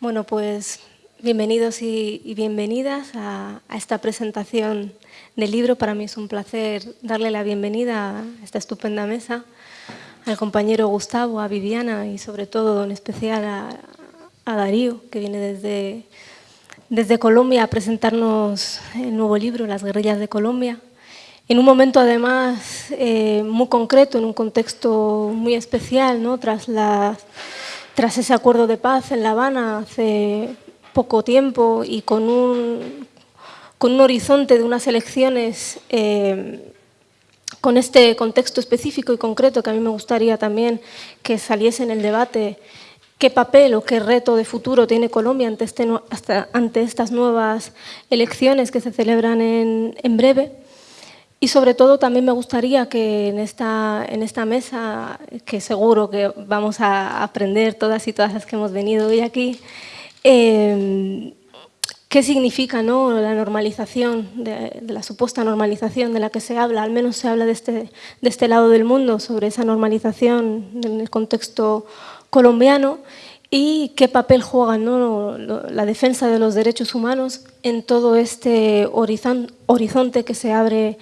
Bueno, pues bienvenidos y, bienvenidas a, esta presentación del libro. Para mí es un placer darle la bienvenida a esta estupenda mesa, al compañero Gustavo, a Viviana y sobre todo en especial a, Darío, que viene desde, desde Colombia a presentarnos el nuevo libro, Las guerrillas de Colombia. En un momento además eh, muy concreto, en un contexto muy especial, ¿no? tras las tras ese acuerdo de paz en La Habana hace poco tiempo y con un, con un horizonte de unas elecciones eh, con este contexto específico y concreto que a mí me gustaría también que saliese en el debate qué papel o qué reto de futuro tiene Colombia ante, este, ante estas nuevas elecciones que se celebran en, en breve. Y sobre todo también me gustaría que en esta, en esta mesa, que seguro que vamos a aprender todas y todas las que hemos venido hoy aquí, eh, qué significa ¿no? la normalización, de, la supuesta normalización de la que se habla, al menos se habla de este, de este lado del mundo, sobre esa normalización en el contexto colombiano y qué papel juega la defensa de los derechos humanos en todo este horizonte que se abre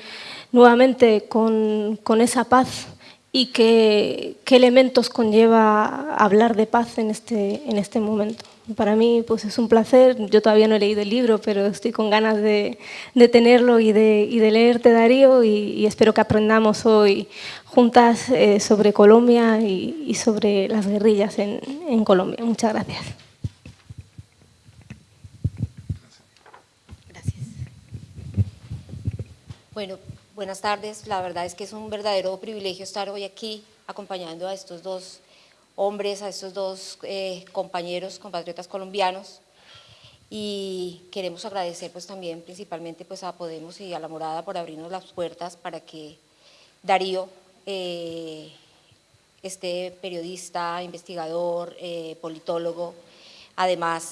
nuevamente con, esa paz y qué, elementos conlleva hablar de paz en este, en este momento. Para mí pues es un placer, yo todavía no he leído el libro, pero estoy con ganas de, tenerlo y de, y de, leerte, Darío, y, espero que aprendamos hoy juntas eh, sobre Colombia y, y, sobre las guerrillas en, en Colombia. Muchas gracias. Gracias. Bueno, Buenas tardes, la verdad es que es un verdadero privilegio estar hoy aquí acompañando a estos dos hombres, a estos dos eh, compañeros, compatriotas colombianos. Y queremos agradecer pues también principalmente pues a Podemos y a la Morada por abrirnos las puertas para que Darío, eh, este periodista, investigador, eh, politólogo, además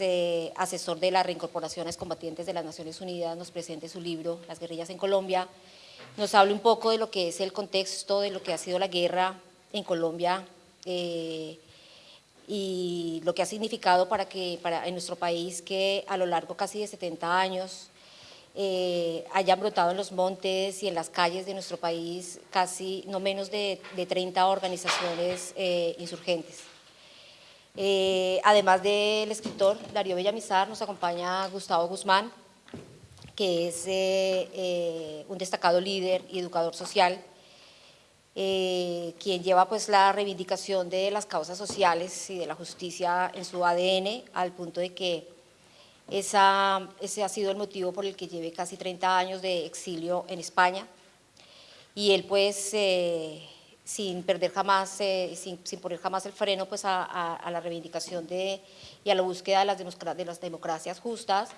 asesor de las reincorporaciones combatientes de las Naciones Unidas, nos presente su libro Las guerrillas en Colombia, nos hable un poco de lo que es el contexto, de lo que ha sido la guerra en Colombia y lo que ha significado para que para, en nuestro país que a lo largo casi de 70 años eh, hayan brotado en los montes y en las calles de nuestro país casi no menos de, 30 organizaciones eh, insurgentes. además del escritor Darío Villamizar, nos acompaña Gustavo Guzmán, que es eh, eh, un destacado líder y educador social, eh, quien lleva pues la reivindicación de las causas sociales y de la justicia en su ADN, al punto de que esa, ese ha sido el motivo por el que lleve casi 30 años de exilio en España, y él pues sin perder jamás, sin, sin, poner jamás el freno pues a, a, la reivindicación de, y a la búsqueda de las, de las democracias justas,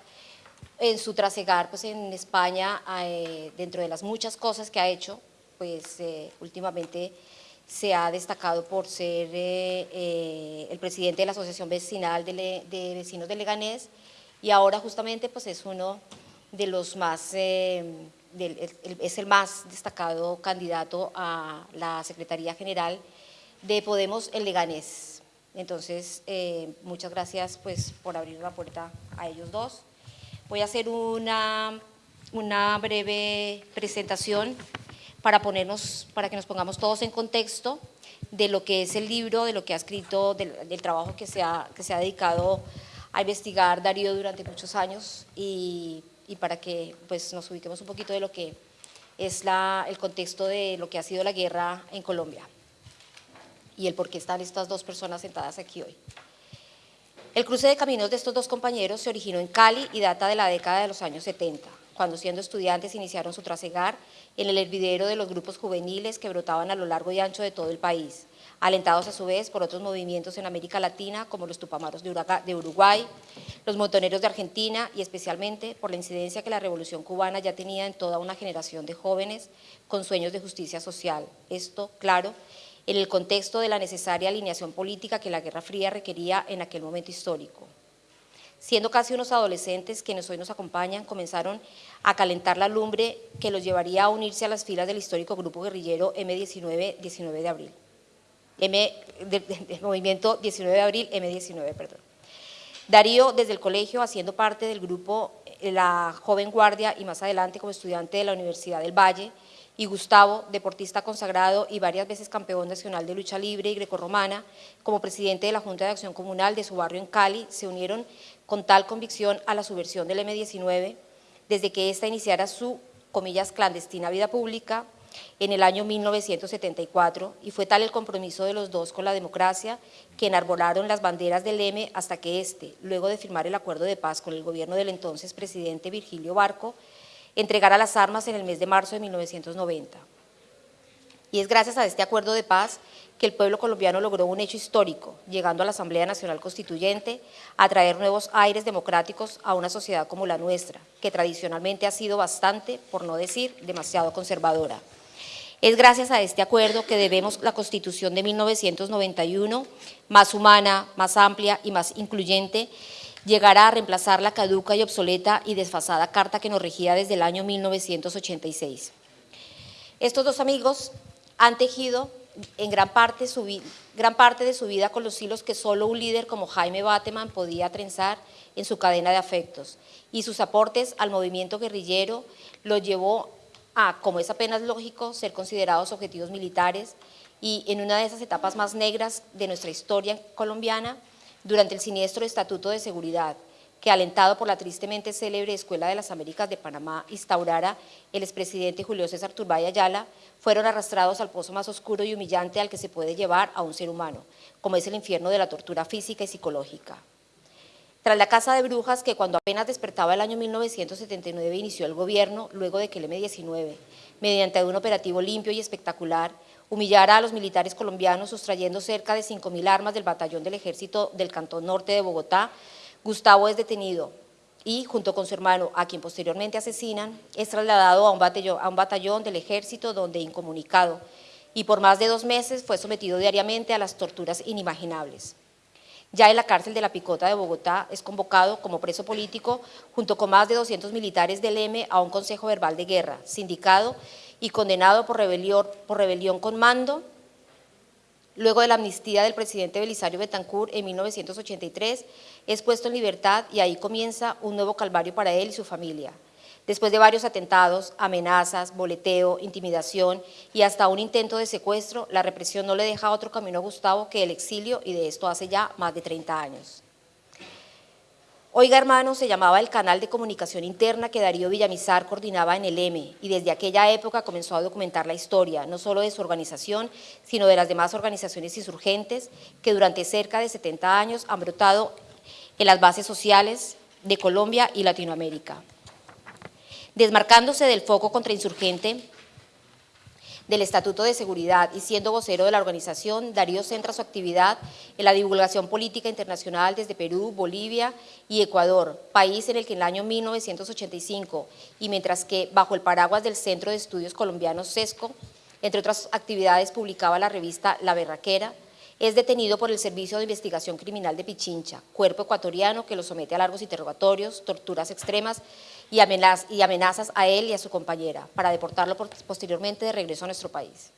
en su trasegar pues, en España, eh, dentro de las muchas cosas que ha hecho, pues eh, últimamente se ha destacado por ser eh, el presidente de la Asociación Vecinal de, Vecinos de Leganés y ahora justamente pues, es uno de los más, es el más destacado candidato a la Secretaría General de Podemos en Leganés. Entonces, muchas gracias pues, por abrir la puerta a ellos dos. Voy a hacer una, una breve presentación para, ponernos, para que nos pongamos todos en contexto de lo que es el libro, de lo que ha escrito, del, trabajo que se, ha, que se ha dedicado a investigar Darío durante muchos años y, y, para que pues, nos ubiquemos un poquito de lo que es la, el contexto de lo que ha sido la guerra en Colombia y el por qué están estas dos personas sentadas aquí hoy. El cruce de caminos de estos dos compañeros se originó en Cali y data de la década de los años 70, cuando siendo estudiantes iniciaron su trasegar en el hervidero de los grupos juveniles que brotaban a lo largo y ancho de todo el país, alentados a su vez por otros movimientos en América Latina como los Tupamaros de Uruguay, los montoneros de Argentina y especialmente por la incidencia que la Revolución Cubana ya tenía en toda una generación de jóvenes con sueños de justicia social. Esto, claro, en el contexto de la necesaria alineación política que la Guerra Fría requería en aquel momento histórico. Siendo casi unos adolescentes quienes hoy nos acompañan, comenzaron a calentar la lumbre que los llevaría a unirse a las filas del histórico grupo guerrillero M19, 19 de abril. M, del movimiento 19 de abril, M19, perdón. Darío, desde el colegio, haciendo parte del grupo eh, La Joven Guardia y más adelante como estudiante de la Universidad del Valle, y Gustavo, deportista consagrado y varias veces campeón nacional de lucha libre y grecorromana, como presidente de la Junta de Acción Comunal de su barrio en Cali, se unieron con tal convicción a la subversión del M-19 desde que ésta iniciara su, comillas, clandestina vida pública en el año 1974 y fue tal el compromiso de los dos con la democracia que enarbolaron las banderas del M hasta que éste, luego de firmar el acuerdo de paz con el gobierno del entonces presidente Virgilio Barco, entregara las armas en el mes de marzo de 1990. Y es gracias a este acuerdo de paz que el pueblo colombiano logró un hecho histórico, llegando a la Asamblea Nacional Constituyente a traer nuevos aires democráticos a una sociedad como la nuestra, que tradicionalmente ha sido bastante, por no decir demasiado conservadora. Es gracias a este acuerdo que debemos la Constitución de 1991, más humana, más amplia y más incluyente, llegará a reemplazar la caduca y obsoleta y desfasada carta que nos regía desde el año 1986. Estos dos amigos han tejido en gran parte, su, gran parte de su vida con los hilos que solo un líder como Jaime Bateman podía trenzar en su cadena de afectos. Y sus aportes al movimiento guerrillero lo llevó a, como es apenas lógico, ser considerados objetivos militares y en una de esas etapas más negras de nuestra historia colombiana, durante el siniestro Estatuto de Seguridad, que alentado por la tristemente célebre Escuela de las Américas de Panamá instaurara el expresidente Julio César Turbay Ayala, fueron arrastrados al pozo más oscuro y humillante al que se puede llevar a un ser humano, como es el infierno de la tortura física y psicológica. Tras la Casa de Brujas, que cuando apenas despertaba el año 1979 inició el gobierno, luego de que el M-19, mediante un operativo limpio y espectacular, humillara a los militares colombianos sustrayendo cerca de 5.000 armas del batallón del ejército del Cantón Norte de Bogotá, Gustavo es detenido y, junto con su hermano, a quien posteriormente asesinan, es trasladado a un batallón, del ejército donde incomunicado y por más de dos meses fue sometido diariamente a las torturas inimaginables. Ya en la cárcel de la Picota de Bogotá es convocado como preso político junto con más de 200 militares del M a un consejo verbal de guerra, sindicado y condenado por rebelión, por rebelión con mando, luego de la amnistía del presidente Belisario Betancourt en 1983, es puesto en libertad y ahí comienza un nuevo calvario para él y su familia. Después de varios atentados, amenazas, boleteo, intimidación y hasta un intento de secuestro, la represión no le deja otro camino a Gustavo que el exilio y de esto hace ya más de 30 años. Oiga hermano se llamaba el canal de comunicación interna que Darío Villamizar coordinaba en el M y desde aquella época comenzó a documentar la historia, no solo de su organización, sino de las demás organizaciones insurgentes que durante cerca de 70 años han brotado en las bases sociales de Colombia y Latinoamérica. Desmarcándose del foco contrainsurgente, del Estatuto de Seguridad y siendo vocero de la organización, Darío centra su actividad en la divulgación política internacional desde Perú, Bolivia y Ecuador, país en el que en el año 1985 y mientras que bajo el paraguas del Centro de Estudios Colombianos CESCO, entre otras actividades publicaba la revista La Berraquera, es detenido por el Servicio de Investigación Criminal de Pichincha, cuerpo ecuatoriano que lo somete a largos interrogatorios, torturas extremas y, amenazas a él y a su compañera para deportarlo posteriormente de regreso a nuestro país.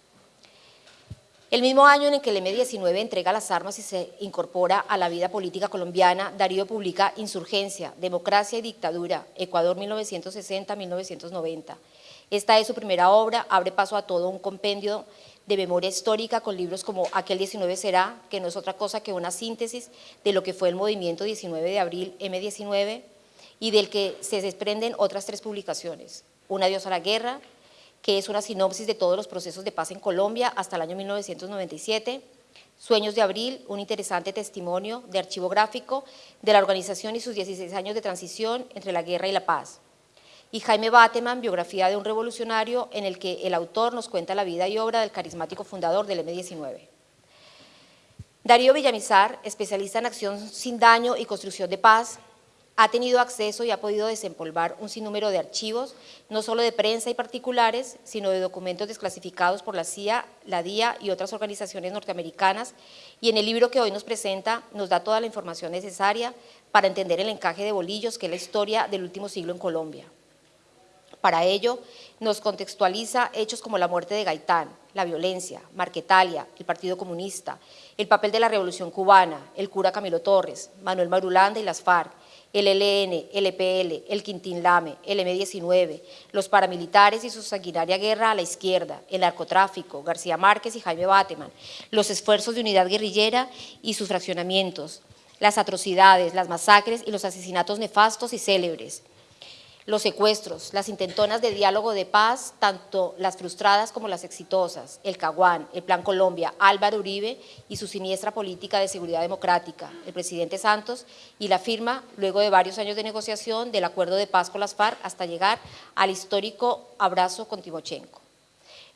El mismo año en que el M-19 entrega las armas y se incorpora a la vida política colombiana, Darío publica Insurgencia, Democracia y Dictadura, Ecuador 1960-1990. Esta es su primera obra, abre paso a todo un compendio de memoria histórica con libros como Aquel 19 será, que no es otra cosa que una síntesis de lo que fue el movimiento 19 de abril M19, y del que se desprenden otras tres publicaciones. Un adiós a la guerra, que es una sinopsis de todos los procesos de paz en Colombia hasta el año 1997, Sueños de Abril, un interesante testimonio de archivo gráfico de la organización y sus 16 años de transición entre la guerra y la paz. Y Jaime Bateman, biografía de un revolucionario en el que el autor nos cuenta la vida y obra del carismático fundador del M-19. Darío Villamizar, especialista en acción sin daño y construcción de paz, ha tenido acceso y ha podido desempolvar un sinnúmero de archivos, no solo de prensa y particulares, sino de documentos desclasificados por la CIA, la DIA y otras organizaciones norteamericanas, y en el libro que hoy nos presenta nos da toda la información necesaria para entender el encaje de bolillos que es la historia del último siglo en Colombia. Para ello, nos contextualiza hechos como la muerte de Gaitán, la violencia, Marquetalia, el Partido Comunista, el papel de la Revolución Cubana, el cura Camilo Torres, Manuel Marulanda y las FARC, el ELN, el EPL, el Quintín Lame, el M-19, los paramilitares y su sanguinaria guerra a la izquierda, el narcotráfico, García Márquez y Jaime Bateman, los esfuerzos de unidad guerrillera y sus fraccionamientos, las atrocidades, las masacres y los asesinatos nefastos y célebres, los secuestros, las intentonas de diálogo de paz, tanto las frustradas como las exitosas, el Caguán, el Plan Colombia, Álvaro Uribe y su siniestra política de seguridad democrática, el presidente Santos y la firma, luego de varios años de negociación, del acuerdo de paz con las FARC hasta llegar al histórico abrazo con Timochenko.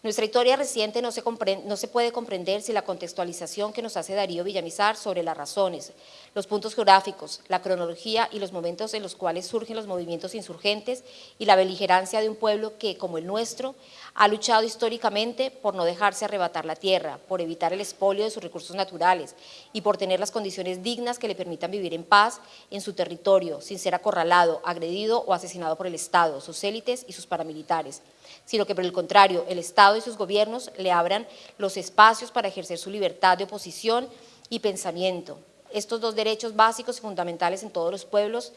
Nuestra historia reciente no se, no se, puede comprender sin la contextualización que nos hace Darío Villamizar sobre las razones, los puntos geográficos, la cronología y los momentos en los cuales surgen los movimientos insurgentes y la beligerancia de un pueblo que, como el nuestro, ha luchado históricamente por no dejarse arrebatar la tierra, por evitar el expolio de sus recursos naturales y por tener las condiciones dignas que le permitan vivir en paz en su territorio, sin ser acorralado, agredido o asesinado por el Estado, sus élites y sus paramilitares sino que por el contrario, el Estado y sus gobiernos le abran los espacios para ejercer su libertad de oposición y pensamiento. Estos dos derechos básicos y fundamentales en todos los pueblos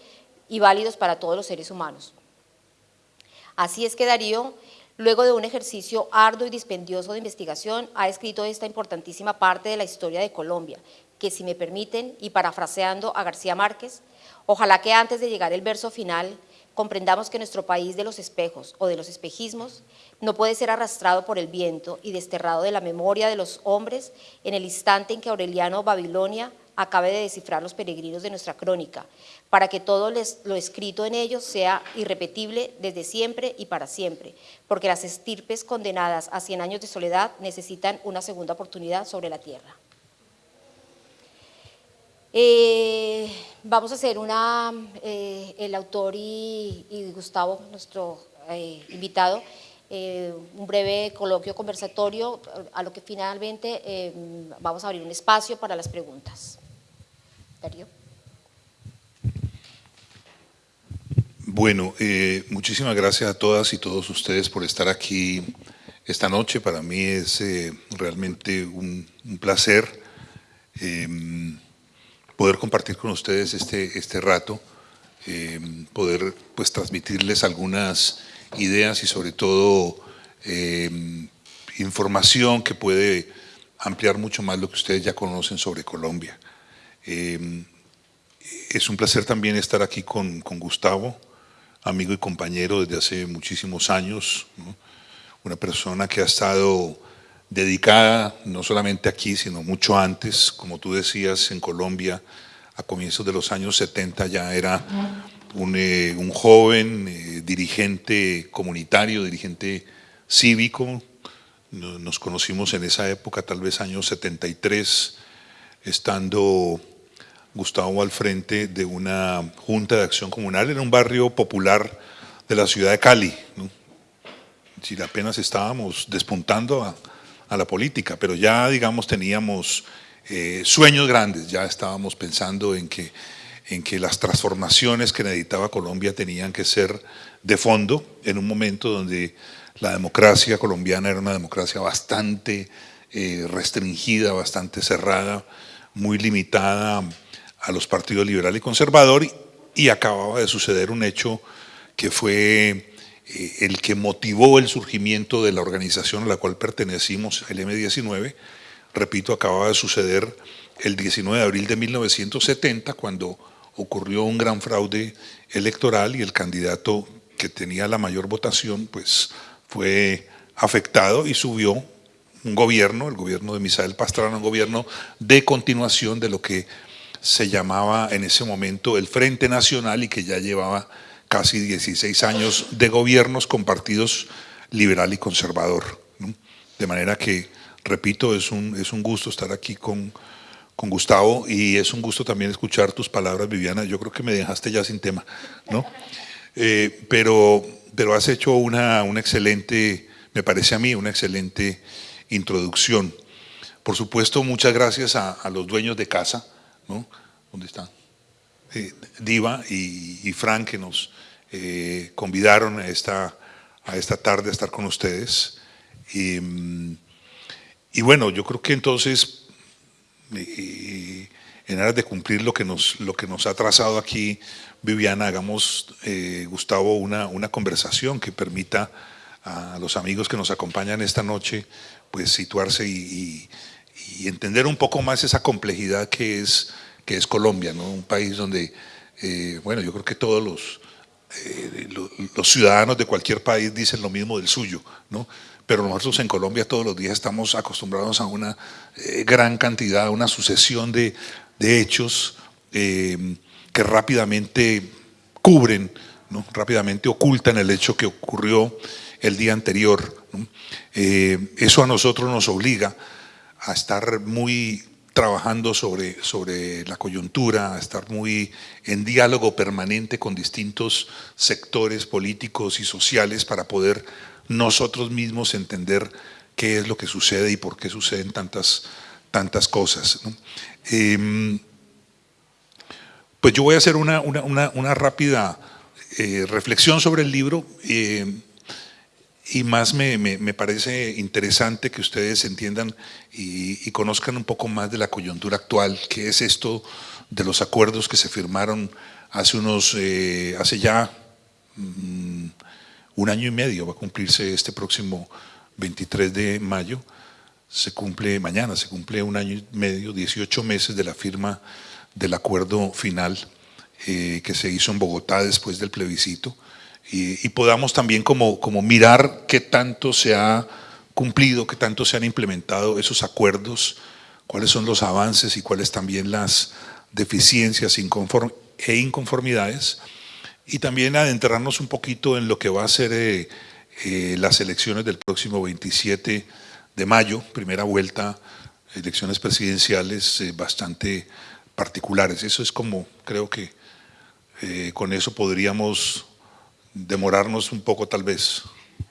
y válidos para todos los seres humanos. Así es que Darío, luego de un ejercicio arduo y dispendioso de investigación, ha escrito esta importantísima parte de la historia de Colombia, que si me permiten, y parafraseando a García Márquez, ojalá que antes de llegar el verso final comprendamos que nuestro país de los espejos o de los espejismos no puede ser arrastrado por el viento y desterrado de la memoria de los hombres en el instante en que Aureliano Babilonia acabe de descifrar los peregrinos de nuestra crónica, para que todo lo escrito en ellos sea irrepetible desde siempre y para siempre, porque las estirpes condenadas a 100 años de soledad necesitan una segunda oportunidad sobre la tierra. Eh, vamos a hacer una, eh, el autor y, Gustavo, nuestro eh, invitado, un breve coloquio conversatorio, a lo que finalmente vamos a abrir un espacio para las preguntas. Bueno, muchísimas gracias a todas y todos ustedes por estar aquí esta noche. Para mí es realmente un, placer poder compartir con ustedes este, este rato, eh, poder pues transmitirles algunas ideas y sobre todo eh, información que puede ampliar mucho más lo que ustedes ya conocen sobre Colombia. Eh, es un placer también estar aquí con, con, Gustavo, amigo y compañero desde hace muchísimos años, una persona que ha estado dedicada no solamente aquí, sino mucho antes, como tú decías, en Colombia, a comienzos de los años 70 ya era un, eh, joven eh, dirigente comunitario, dirigente cívico. Nos conocimos en esa época, tal vez años 73, estando Gustavo al frente de una junta de acción comunal en un barrio popular de la ciudad de Cali. Si apenas estábamos despuntando a, la política, pero ya, digamos, teníamos eh, sueños grandes, ya estábamos pensando en que, en que las transformaciones que necesitaba Colombia tenían que ser de fondo, en un momento donde la democracia colombiana era una democracia bastante eh, restringida, bastante cerrada, muy limitada a los partidos liberal y conservador, y, acababa de suceder un hecho que fue eh, el que motivó el surgimiento de la organización a la cual pertenecimos, el M19, repito, acababa de suceder el 19 de abril de 1970, cuando ocurrió un gran fraude electoral y el candidato que tenía la mayor votación pues fue afectado y subió un gobierno, el gobierno de Misael Pastrana, un gobierno de continuación de lo que se llamaba en ese momento el Frente Nacional y que ya llevaba casi 16 años de gobiernos con partidos liberal y conservador. De manera que, repito, es un, es un gusto estar aquí con, con Gustavo y es un gusto también escuchar tus palabras, Viviana. Yo creo que me dejaste ya sin tema, ¿no? Eh, pero, pero has hecho una, una excelente, me parece a mí, una excelente introducción. Por supuesto, muchas gracias a, a los dueños de casa, ¿no? ¿Dónde están? Eh, Diva y, Frank que nos eh, convidaron a esta a esta tarde a estar con ustedes. Y, y bueno, yo creo que entonces, en aras de cumplir lo que nos, lo que nos ha trazado aquí Viviana, hagamos, eh, Gustavo, una, una conversación que permita a los amigos que nos acompañan esta noche, pues situarse y, entender un poco más esa complejidad que es, que es Colombia, ¿no? un país donde, eh, bueno, yo creo que todos los, eh, los, ciudadanos de cualquier país dicen lo mismo del suyo, ¿no? pero nosotros en Colombia todos los días estamos acostumbrados a una gran cantidad, una sucesión de, de hechos que rápidamente cubren, rápidamente ocultan el hecho que ocurrió el día anterior. Eh, eso a nosotros nos obliga a estar muy trabajando sobre, sobre la coyuntura, a estar muy en diálogo permanente con distintos sectores políticos y sociales para poder nosotros mismos entender qué es lo que sucede y por qué suceden tantas, tantas cosas. Em, pues yo voy a hacer una, rápida eh, reflexión sobre el libro eh, y más me, parece interesante que ustedes entiendan y, conozcan un poco más de la coyuntura actual, que es esto de los acuerdos que se firmaron hace unos, eh, hace ya mm, un año y medio, va a cumplirse este próximo 23 de mayo, se cumple mañana, se cumple un año y medio, 18 meses de la firma del acuerdo final eh, que se hizo en Bogotá después del plebiscito y, podamos también como, como mirar qué tanto se ha cumplido, qué tanto se han implementado esos acuerdos, cuáles son los avances y cuáles también las deficiencias e inconformidades y también adentrarnos un poquito en lo que va a ser eh, eh, las elecciones del próximo 27 de mayo, primera vuelta, elecciones presidenciales bastante particulares. Eso es como, creo que eh, con eso podríamos demorarnos un poco tal vez.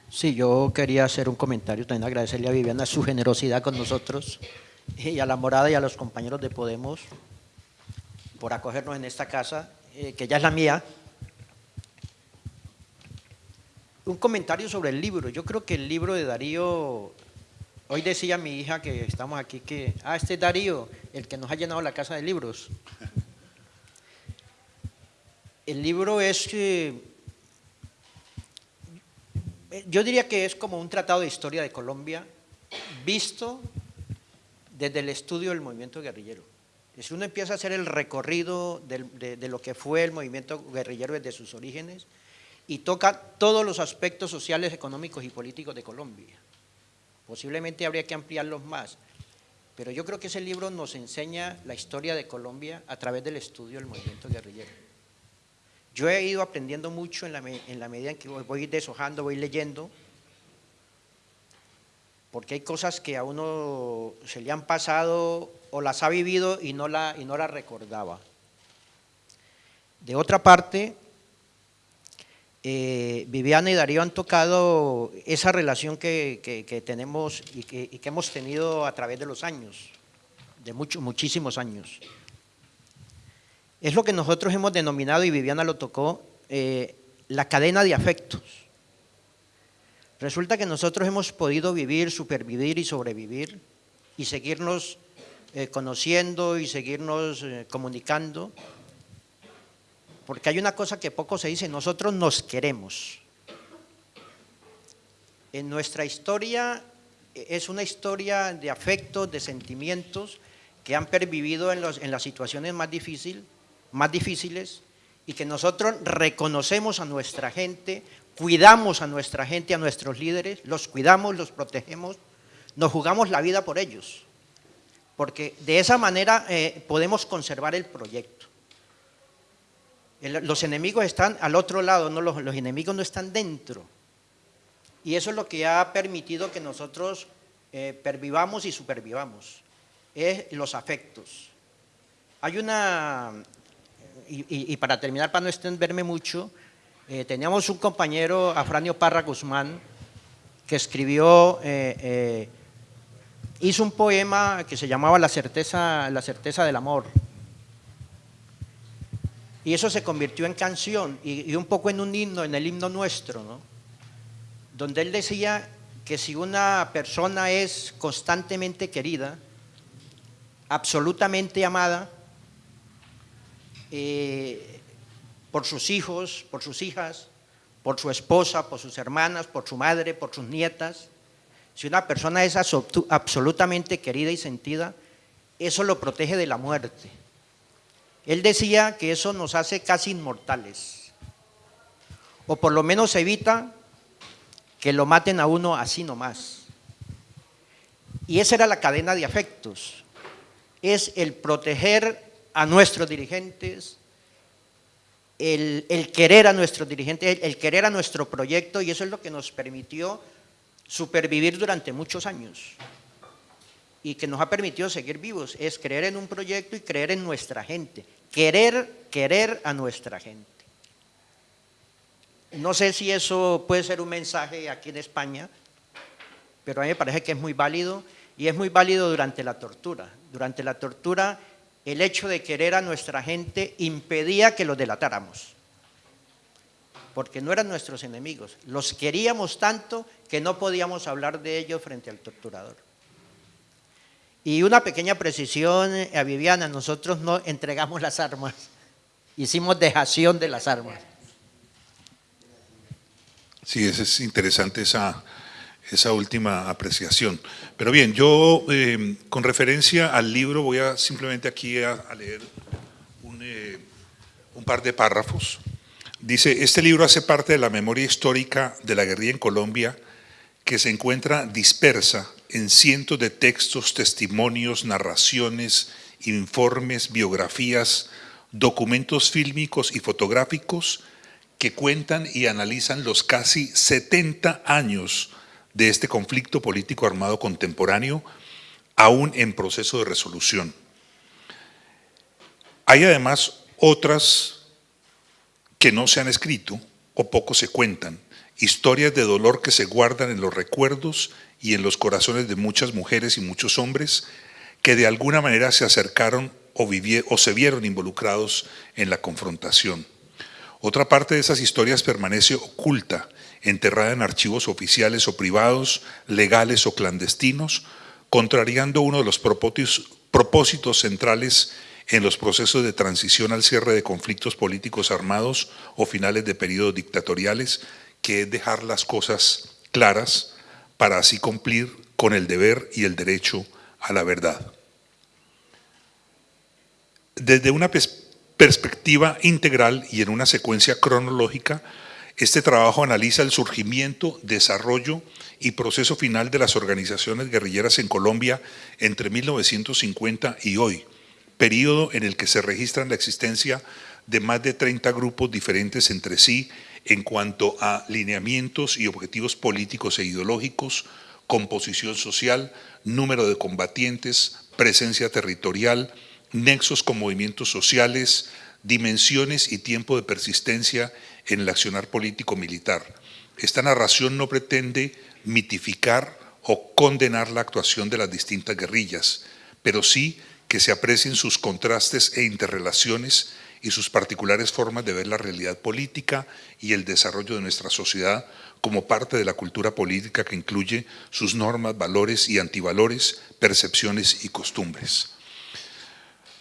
Sí, yo quería hacer un comentario, también agradecerle a Viviana su generosidad con nosotros y a la morada y a los compañeros de Podemos por acogernos en esta casa, eh, que ya es la mía. Un comentario sobre el libro. Yo creo que el libro de Darío Hoy decía mi hija que estamos aquí que, ah, este es Darío, el que nos ha llenado la casa de libros. El libro es, eh, yo diría que es como un tratado de historia de Colombia visto desde el estudio del movimiento guerrillero. Si uno empieza a hacer el recorrido de lo que fue el movimiento guerrillero desde sus orígenes y toca todos los aspectos sociales, económicos y políticos de Colombia Posiblemente habría que ampliarlos más, pero yo creo que ese libro nos enseña la historia de Colombia a través del estudio del movimiento guerrillero. Yo he ido aprendiendo mucho en la, medida en que voy deshojando, voy leyendo, porque hay cosas que a uno se le han pasado o las ha vivido y no la, y no la recordaba. De otra parte, eh, Viviana y Darío han tocado esa relación que, tenemos y que, hemos tenido a través de los años, de muchos, muchísimos años. Es lo que nosotros hemos denominado, y Viviana lo tocó, eh, la cadena de afectos. Resulta que nosotros hemos podido vivir, supervivir y sobrevivir y seguirnos eh, conociendo y seguirnos comunicando porque hay una cosa que poco se dice, nosotros nos queremos. En nuestra historia eh, es una historia de afectos, de sentimientos que han pervivido en, las situaciones más, difícil, más difíciles y que nosotros reconocemos a nuestra gente, cuidamos a nuestra gente, a nuestros líderes, los cuidamos, los protegemos, nos jugamos la vida por ellos, porque de esa manera eh, podemos conservar el proyecto. Los enemigos están al otro lado, no los, enemigos no están dentro. Y eso es lo que ha permitido que nosotros eh, pervivamos y supervivamos, es los afectos. Hay una, y, para terminar, para no extenderme mucho, eh, teníamos un compañero, Afranio Parra Guzmán, que escribió, eh, hizo un poema que se llamaba La certeza, la certeza del amor, y eso se convirtió en canción y, un poco en un himno, en el himno nuestro, donde él decía que si una persona es constantemente querida, absolutamente amada, eh, por sus hijos, por sus hijas, por su esposa, por sus hermanas, por su madre, por sus nietas, si una persona es absolutamente querida y sentida, eso lo protege de la muerte. Él decía que eso nos hace casi inmortales, o por lo menos evita que lo maten a uno así nomás. Y esa era la cadena de afectos, es el proteger a nuestros dirigentes, el, querer a nuestros dirigentes, el querer a nuestro proyecto y eso es lo que nos permitió supervivir durante muchos años y que nos ha permitido seguir vivos, es creer en un proyecto y creer en nuestra gente, querer, querer a nuestra gente. No sé si eso puede ser un mensaje aquí en España, pero a mí me parece que es muy válido y es muy válido durante la tortura. Durante la tortura el hecho de querer a nuestra gente impedía que los delatáramos, porque no eran nuestros enemigos, los queríamos tanto que no podíamos hablar de ellos frente al torturador. Y una pequeña precisión a eh, Viviana, nosotros no entregamos las armas, hicimos dejación de las armas. Sí, es interesante esa, esa última apreciación. Pero bien, yo eh, con referencia al libro voy a simplemente aquí a, leer un, eh, un par de párrafos. Dice, este libro hace parte de la memoria histórica de la guerrilla en Colombia que se encuentra dispersa en cientos de textos, testimonios, narraciones, informes, biografías, documentos fílmicos y fotográficos que cuentan y analizan los casi 70 años de este conflicto político armado contemporáneo, aún en proceso de resolución. Hay además otras que no se han escrito o poco se cuentan, historias de dolor que se guardan en los recuerdos y en los corazones de muchas mujeres y muchos hombres que de alguna manera se acercaron o, o se vieron involucrados en la confrontación. Otra parte de esas historias permanece oculta, enterrada en archivos oficiales o privados, legales o clandestinos, contrariando uno de los propósitos, centrales en los procesos de transición al cierre de conflictos políticos armados o finales de periodos dictatoriales, que es dejar las cosas claras, para así cumplir con el deber y el derecho a la verdad. Desde una perspectiva integral y en una secuencia cronológica, este trabajo analiza el surgimiento, desarrollo y proceso final de las organizaciones guerrilleras en Colombia entre 1950 y hoy, periodo en el que se registran la existencia de más de 30 grupos diferentes entre sí en cuanto a lineamientos y objetivos políticos e ideológicos, composición social, número de combatientes, presencia territorial, nexos con movimientos sociales, dimensiones y tiempo de persistencia en el accionar político-militar. Esta narración no pretende mitificar o condenar la actuación de las distintas guerrillas, pero sí que se aprecien sus contrastes e interrelaciones y sus particulares formas de ver la realidad política y el desarrollo de nuestra sociedad como parte de la cultura política que incluye sus normas, valores y antivalores, percepciones y costumbres.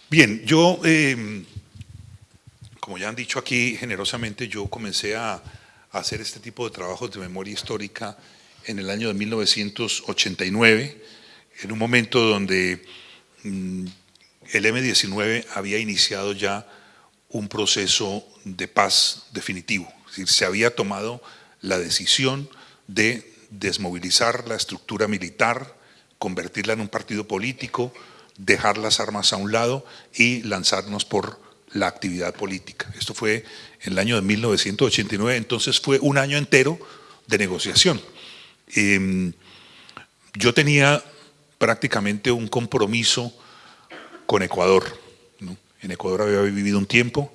Bien, yo, em, como ya han dicho aquí generosamente, yo comencé a, hacer este tipo de trabajos de memoria histórica en el año de 1989, en un momento donde mm, el M-19 había iniciado ya un proceso de paz definitivo. Es decir, se había tomado la decisión de desmovilizar la estructura militar, convertirla en un partido político, dejar las armas a un lado y lanzarnos por la actividad política. Esto fue en el año de 1989, entonces fue un año entero de negociación. Em, yo tenía prácticamente un compromiso con Ecuador. En Ecuador había vivido un tiempo,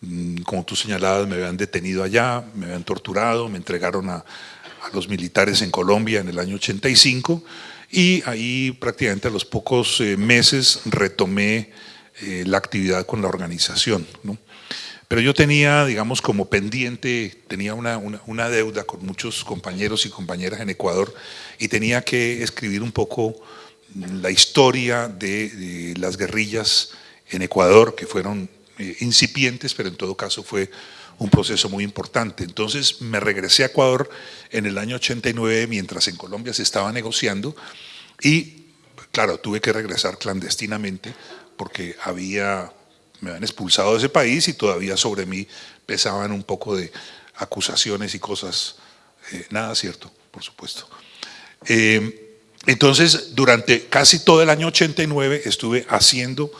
mm, como tú señalabas, me habían detenido allá, me habían torturado, me entregaron a, los militares en Colombia en el año 85 y ahí prácticamente a los pocos eh, meses retomé eh, la actividad con la organización. pero yo tenía, digamos, como pendiente, tenía una, una, deuda con muchos compañeros y compañeras en Ecuador y tenía que escribir un poco la historia de, las guerrillas en Ecuador, que fueron eh, incipientes, pero en todo caso fue un proceso muy importante. Entonces me regresé a Ecuador en el año 89, mientras en Colombia se estaba negociando, y claro, tuve que regresar clandestinamente porque había me habían expulsado de ese país y todavía sobre mí pesaban un poco de acusaciones y cosas, eh, nada cierto, por supuesto. Eh, entonces, durante casi todo el año 89 estuve haciendo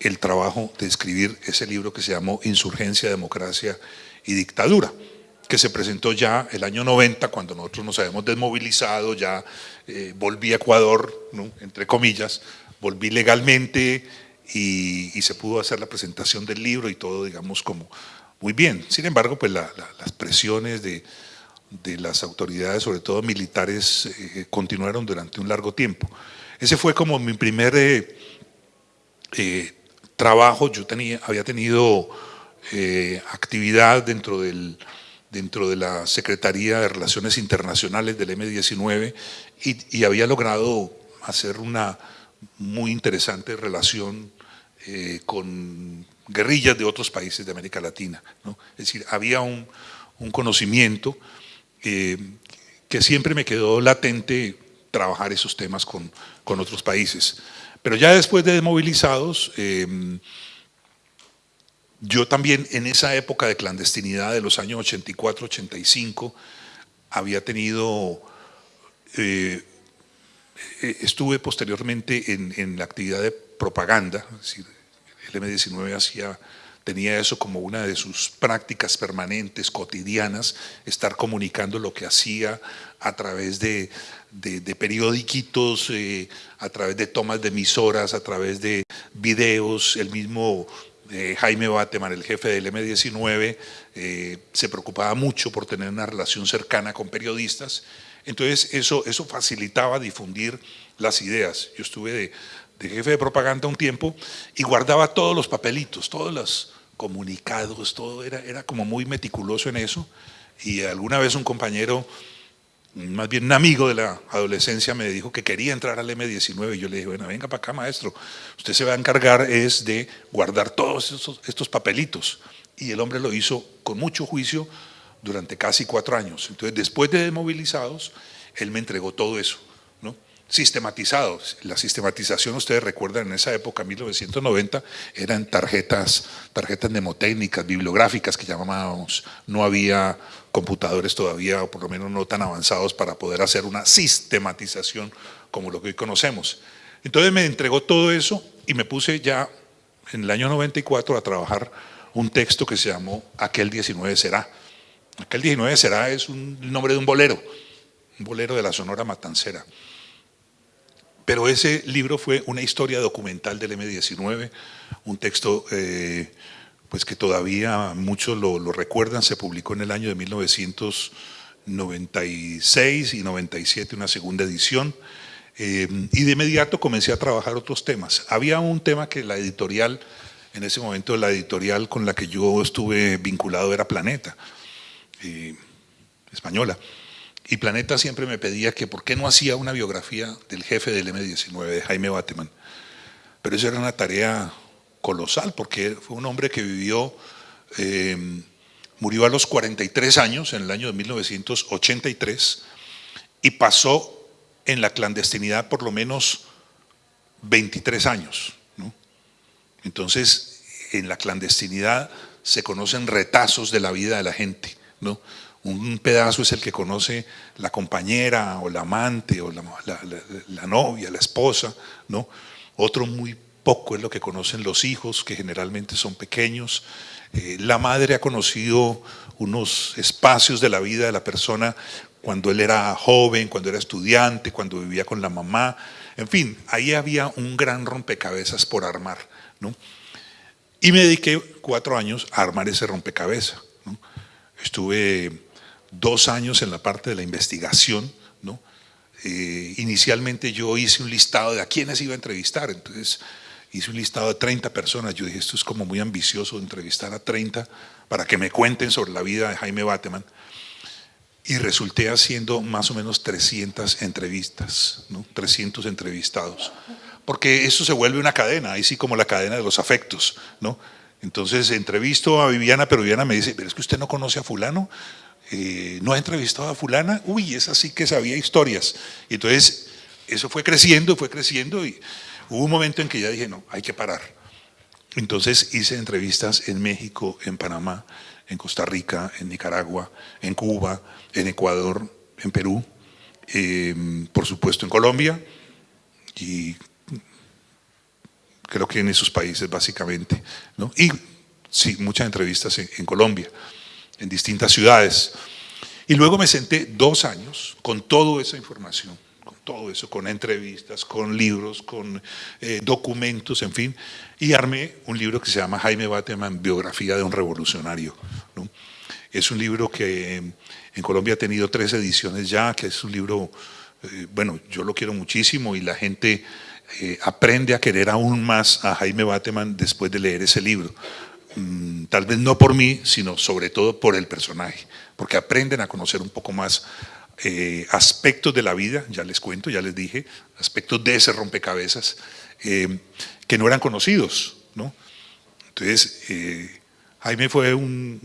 el trabajo de escribir ese libro que se llamó Insurgencia, Democracia y Dictadura, que se presentó ya el año 90, cuando nosotros nos habíamos desmovilizado, ya eh, volví a Ecuador, entre comillas, volví legalmente, y, se pudo hacer la presentación del libro y todo, digamos, como muy bien. Sin embargo, pues las presiones de, las autoridades, sobre todo militares, eh, continuaron durante un largo tiempo. Ese fue como mi primer eh, eh, trabajo. Yo tenía, había tenido actividad dentro, del, dentro de la Secretaría de Relaciones Internacionales del M-19 y, y había logrado hacer una muy interesante relación eh, con guerrillas de otros países de América Latina. Es decir, había un, conocimiento eh, que siempre me quedó latente trabajar esos temas con, otros países. Pero ya después de desmovilizados, eh, yo también en esa época de clandestinidad de los años 84-85 había tenido, estuve posteriormente en, en, la actividad de propaganda, es decir, el M19 hacía, tenía eso como una de sus prácticas permanentes, cotidianas, estar comunicando lo que hacía a través de, de, periodiquitos, eh, a través de tomas de emisoras, a través de videos, el mismo eh, Jaime Bateman, el jefe del M19, eh, se preocupaba mucho por tener una relación cercana con periodistas, entonces eso, eso facilitaba difundir las ideas. Yo estuve de, de jefe de propaganda un tiempo y guardaba todos los papelitos, todos los comunicados, todo era, era como muy meticuloso en eso. Y alguna vez un compañero, más bien un amigo de la adolescencia, me dijo que quería entrar al M19 y yo le dije, bueno, venga para acá maestro, usted se va a encargar es de guardar todos estos, estos papelitos. Y el hombre lo hizo con mucho juicio durante casi cuatro años. Entonces, después de desmovilizados, él me entregó todo eso sistematizados. La sistematización, ustedes recuerdan, en esa época, 1990, eran tarjetas, tarjetas mnemotécnicas, bibliográficas que llamábamos. No había computadores todavía, o por lo menos no tan avanzados, para poder hacer una sistematización como lo que hoy conocemos. Entonces me entregó todo eso y me puse ya en el año 94 a trabajar un texto que se llamó Aquel 19 será. Aquel 19 será es un nombre de un bolero, un bolero de la Sonora Matancera. Pero ese libro fue una historia documental del M-19, un texto eh, pues que todavía muchos lo, recuerdan, se publicó en el año de 1996 y 97 una segunda edición, eh, y de inmediato comencé a trabajar otros temas. Había un tema que la editorial, en ese momento la editorial con la que yo estuve vinculado era Planeta, eh, española, y Planeta siempre me pedía que por qué no hacía una biografía del jefe del M-19, de Jaime Bateman. Pero eso era una tarea colosal, porque fue un hombre que vivió, eh, murió a los 43 años, en el año de 1983, y pasó en la clandestinidad por lo menos 23 años. Entonces, en la clandestinidad se conocen retazos de la vida de la gente. ¿no? Un pedazo es el que conoce la compañera o la amante o la, novia, la esposa, ¿no? Otro muy poco es lo que conocen los hijos, que generalmente son pequeños. Eh, la madre ha conocido unos espacios de la vida de la persona cuando él era joven, cuando era estudiante, cuando vivía con la mamá. En fin, ahí había un gran rompecabezas por armar. ¿no? Y me dediqué cuatro años a armar ese rompecabezas. Estuve dos años en la parte de la investigación, ¿no? Eh, inicialmente yo hice un listado de a quiénes iba a entrevistar, entonces hice un listado de 30 personas, yo dije, esto es como muy ambicioso entrevistar a 30 para que me cuenten sobre la vida de Jaime Bateman, y resulté haciendo más o menos 300 entrevistas, ¿no? 300 entrevistados, porque eso se vuelve una cadena, ahí sí como la cadena de los afectos, ¿no? Entonces entrevisto a Viviana, pero Viviana me dice, pero es que usted no conoce a fulano, eh, no ha entrevistado a fulana, uy, esa sí que sabía historias. Y entonces eso fue creciendo, fue creciendo y hubo un momento en que ya dije, no, hay que parar. Entonces hice entrevistas en México, en Panamá, en Costa Rica, en Nicaragua, en Cuba, en Ecuador, en Perú, em, por supuesto en Colombia y creo que en esos países básicamente. ¿no? Y sí, muchas entrevistas en Colombia en distintas ciudades. Y luego me senté dos años con toda esa información, con todo eso, con entrevistas, con libros, con eh, documentos, en fin, y armé un libro que se llama Jaime Bateman, Biografía de un Revolucionario. Es un libro que en Colombia ha tenido tres ediciones ya, que es un libro, eh, bueno, yo lo quiero muchísimo y la gente eh, aprende a querer aún más a Jaime Bateman después de leer ese libro. Mm, tal vez no por mí, sino sobre todo por el personaje, porque aprenden a conocer un poco más eh, aspectos de la vida, ya les cuento, ya les dije, aspectos de ese rompecabezas, eh, que no eran conocidos. ¿no? Entonces, eh, Jaime fue un,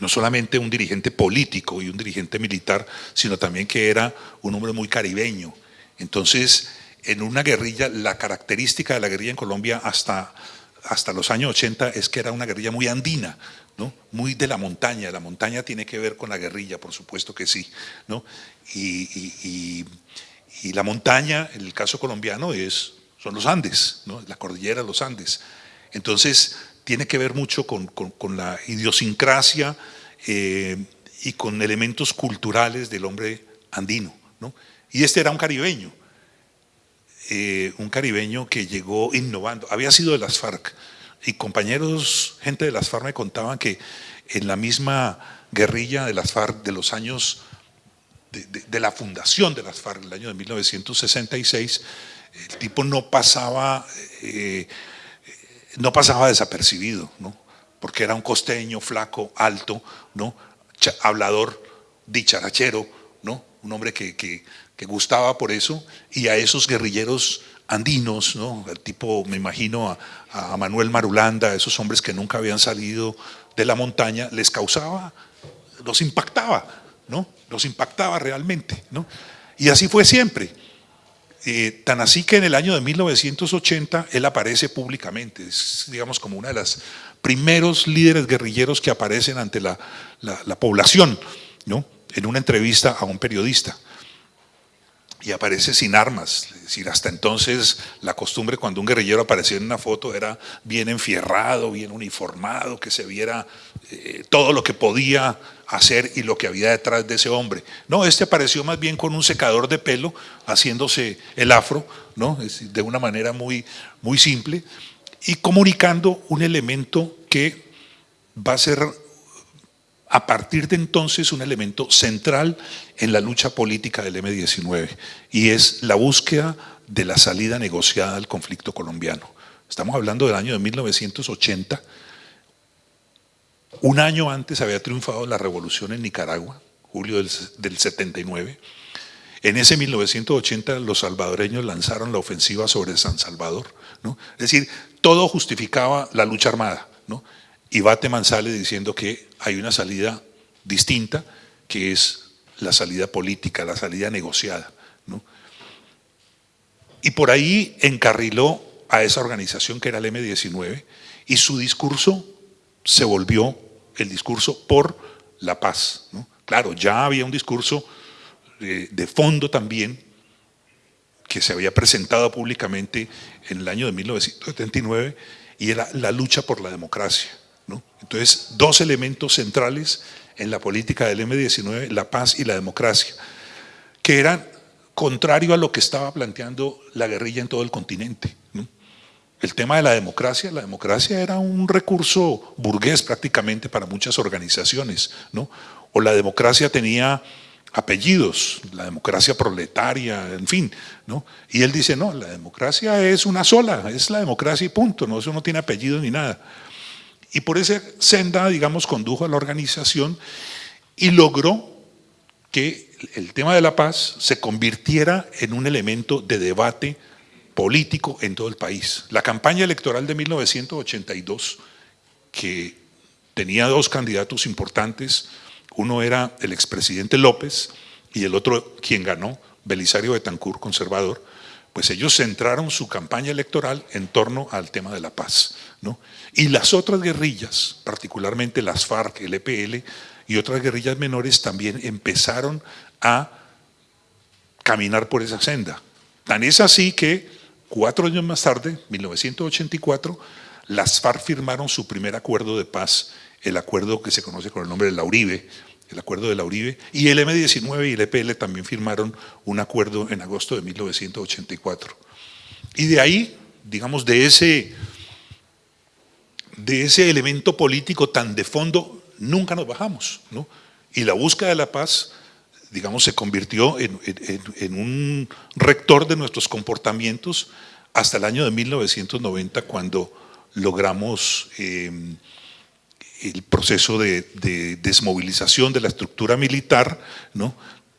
no solamente un dirigente político y un dirigente militar, sino también que era un hombre muy caribeño. Entonces, en una guerrilla, la característica de la guerrilla en Colombia hasta hasta los años 80 es que era una guerrilla muy andina, ¿no? muy de la montaña. La montaña tiene que ver con la guerrilla, por supuesto que sí. ¿no? Y, la montaña, en el caso colombiano, es, son los Andes, ¿no? la cordillera de los Andes. Entonces, tiene que ver mucho con, la idiosincrasia eh, y con elementos culturales del hombre andino. ¿no? Y este era un caribeño. Eh, un caribeño que llegó innovando, había sido de las FARC, y compañeros, gente de las FARC me contaban que en la misma guerrilla de las FARC de los años, de, la fundación de las FARC, el año de 1966, el tipo no pasaba, eh, no pasaba desapercibido, ¿no? porque era un costeño, flaco, alto, ¿no? hablador, dicharachero, ¿no? un hombre que, que que gustaba por eso, y a esos guerrilleros andinos, ¿no? el tipo, me imagino, a, Manuel Marulanda, a esos hombres que nunca habían salido de la montaña, les causaba, los impactaba, ¿no? los impactaba realmente. ¿no? Y así fue siempre. Eh, tan así que en el año de 1980 él aparece públicamente, es digamos como uno de los primeros líderes guerrilleros que aparecen ante la, la, la población, ¿no? en una entrevista a un periodista y aparece sin armas. Es decir, hasta entonces la costumbre cuando un guerrillero aparecía en una foto era bien enfierrado, bien uniformado, que se viera eh, todo lo que podía hacer y lo que había detrás de ese hombre. No, este apareció más bien con un secador de pelo, haciéndose el afro, ¿no? de una manera muy, muy simple, y comunicando un elemento que va a ser a partir de entonces un elemento central en la lucha política del M-19 y es la búsqueda de la salida negociada al conflicto colombiano. Estamos hablando del año de 1980. Un año antes había triunfado la revolución en Nicaragua, julio del, 79. En ese 1980 los salvadoreños lanzaron la ofensiva sobre San Salvador. ¿no? Es decir, todo justificaba la lucha armada. ¿no? Y Bateman sale diciendo que hay una salida distinta, que es la salida política, la salida negociada. Y por ahí encarriló a esa organización que era el M-19 y su discurso se volvió el discurso por la paz. Claro, ya había un discurso de, de, fondo también que se había presentado públicamente en el año de 1979 y era la lucha por la democracia. Entonces, dos elementos centrales en la política del M-19, la paz y la democracia, que eran contrario a lo que estaba planteando la guerrilla en todo el continente. El tema de la democracia, la democracia era un recurso burgués prácticamente para muchas organizaciones, ¿no? o la democracia tenía apellidos, la democracia proletaria, en fin, ¿no? Y él dice, no, la democracia es una sola, es la democracia y punto, no, eso no tiene apellidos ni nada. Y por esa senda, digamos, condujo a la organización y logró que el tema de la paz se convirtiera en un elemento de debate político en todo el país. La campaña electoral de 1982, que tenía dos candidatos importantes, uno era el expresidente López y el otro, quien ganó, Belisario Betancourt, conservador, pues ellos centraron su campaña electoral en torno al tema de la paz. ¿no? Y las otras guerrillas, particularmente las FARC, el EPL y otras guerrillas menores, también empezaron a caminar por esa senda. Tan es así que cuatro años más tarde, 1984, las FARC firmaron su primer acuerdo de paz, el acuerdo que se conoce con el nombre de la Uribe, el acuerdo de la Uribe, y el M-19 y el EPL también firmaron un acuerdo en agosto de 1984. Y de ahí, digamos, de ese, de ese elemento político tan de fondo, nunca nos bajamos. ¿no? Y la búsqueda de la paz, digamos, se convirtió en, un rector de nuestros comportamientos hasta el año de 1990, cuando logramos... Eh, el proceso de, desmovilización de la estructura militar, ¿no?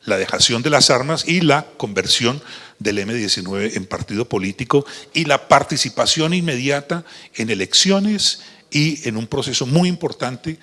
La dejación de las armas y la conversión del M-19 en partido político y la participación inmediata en elecciones y en un proceso muy importante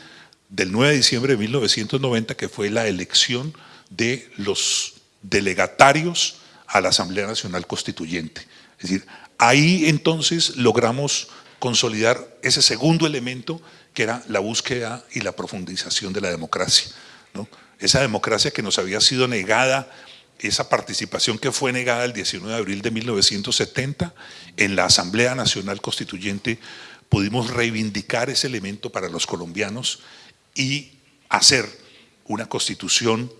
del 9 de diciembre de 1990 que fue la elección de los delegatarios a la Asamblea Nacional Constituyente. Es decir, ahí entonces logramos consolidar ese segundo elemento que era la búsqueda y la profundización de la democracia. ¿no? Esa democracia que nos había sido negada, esa participación que fue negada el 19 de abril de 1970 en la Asamblea Nacional Constituyente, pudimos reivindicar ese elemento para los colombianos y hacer una constitución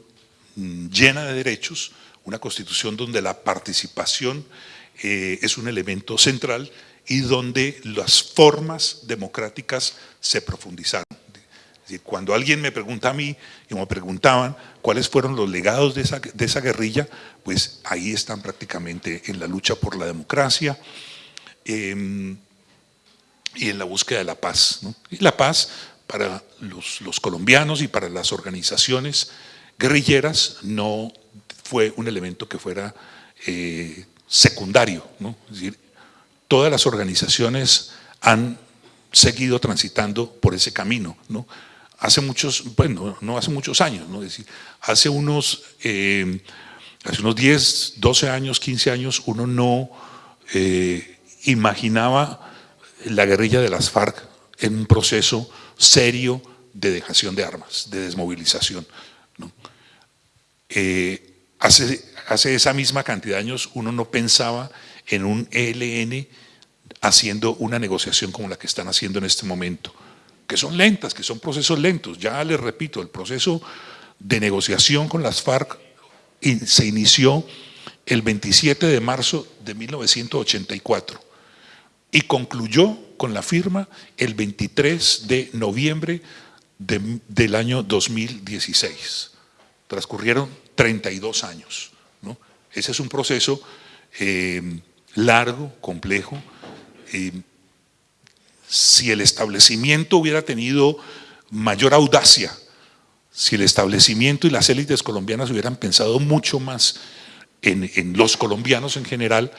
mm, llena de derechos, una constitución donde la participación eh, es un elemento central y donde las formas democráticas se profundizaron. Cuando alguien me pregunta a mí, y me preguntaban cuáles fueron los legados de esa, guerrilla, pues ahí están prácticamente en la lucha por la democracia em, y en la búsqueda de la paz. Y la paz para los, colombianos y para las organizaciones guerrilleras no fue un elemento que fuera eh, secundario, es decir, todas las organizaciones han seguido transitando por ese camino. ¿no? Hace muchos, bueno, no hace muchos años, ¿no? decir, hace unos, eh, hace unos 10, 12 años, 15 años, uno no eh, imaginaba la guerrilla de las FARC en un proceso serio de dejación de armas, de desmovilización. Eh, hace, hace esa misma cantidad de años uno no pensaba en un ELN haciendo una negociación como la que están haciendo en este momento, que son lentas, que son procesos lentos. Ya les repito, el proceso de negociación con las FARC se inició el 27 de marzo de 1984 y concluyó con la firma el 23 de noviembre del año 2016. Transcurrieron 32 años. Ese es un proceso eh, largo, complejo. Si el establecimiento hubiera tenido mayor audacia, si el establecimiento y las élites colombianas hubieran pensado mucho más en, los colombianos en general,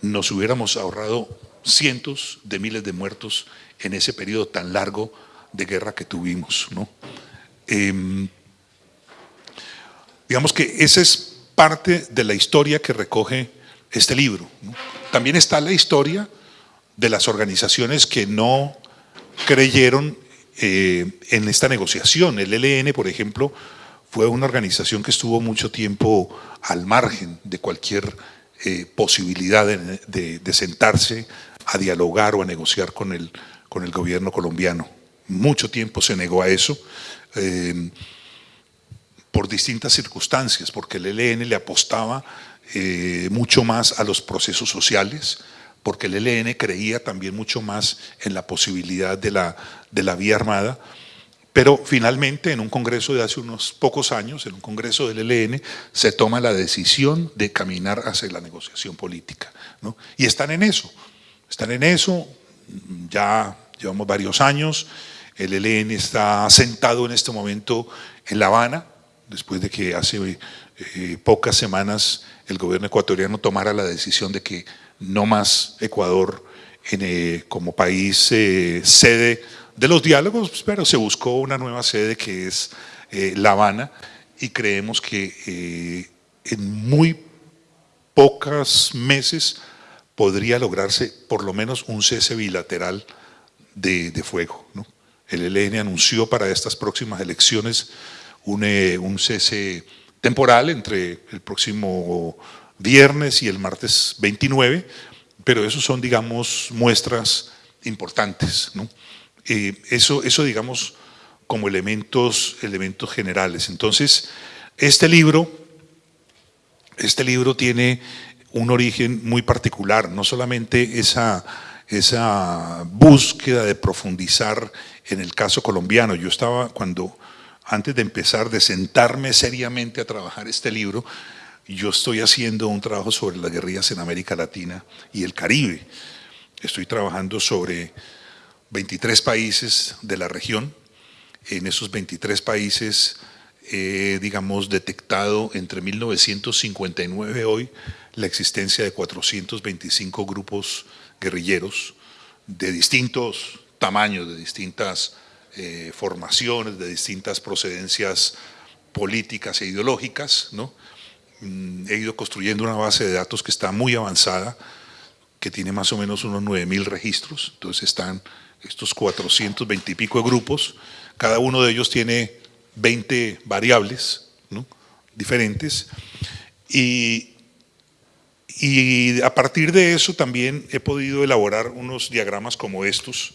nos hubiéramos ahorrado cientos de miles de muertos en ese periodo tan largo de guerra que tuvimos. ¿no? Em, digamos que esa es parte de la historia que recoge este libro. También está la historia de las organizaciones que no creyeron eh, en esta negociación. El ELN, por ejemplo, fue una organización que estuvo mucho tiempo al margen de cualquier eh, posibilidad de, sentarse a dialogar o a negociar con el, con el gobierno colombiano. Mucho tiempo se negó a eso. Eh, por distintas circunstancias, porque el ELN le apostaba mucho más a los procesos sociales, porque el ELN creía también mucho más en la posibilidad de la, de la vía armada, Pero finalmente, en un congreso de hace unos pocos años, en un congreso del ELN, se toma la decisión de caminar hacia la negociación política. Y están en eso, están en eso, ya llevamos varios años, el ELN está sentado en este momento en La Habana, después de que hace eh, pocas semanas el gobierno ecuatoriano tomara la decisión de que no más Ecuador eh, como país eh, sede de los diálogos, pero se buscó una nueva sede que es eh, La Habana y creemos que en muy pocos meses podría lograrse por lo menos un cese bilateral de, fuego. El ELN anunció para estas próximas elecciones un cese temporal entre el próximo viernes y el martes 29, pero esos son, digamos, muestras importantes. ¿no? Eh, eso, eso, digamos, como elementos, elementos generales. Entonces, este libro, este libro tiene un origen muy particular, no solamente esa, esa búsqueda de profundizar en el caso colombiano. Yo estaba cuando, antes de empezar, de sentarme seriamente a trabajar este libro, yo estoy haciendo un trabajo sobre las guerrillas en América Latina y el Caribe. Estoy trabajando sobre 23 países de la región. En esos 23 países he, digamos, detectado entre 1959 y hoy la existencia de 425 grupos guerrilleros de distintos tamaños, de distintas eh, formaciones, de distintas procedencias políticas e ideológicas. ¿no? Mm, he ido construyendo una base de datos que está muy avanzada, que tiene más o menos unos 9.000 registros, entonces están estos 420 y pico grupos, cada uno de ellos tiene 20 variables diferentes. Y, y, a partir de eso también he podido elaborar unos diagramas como estos,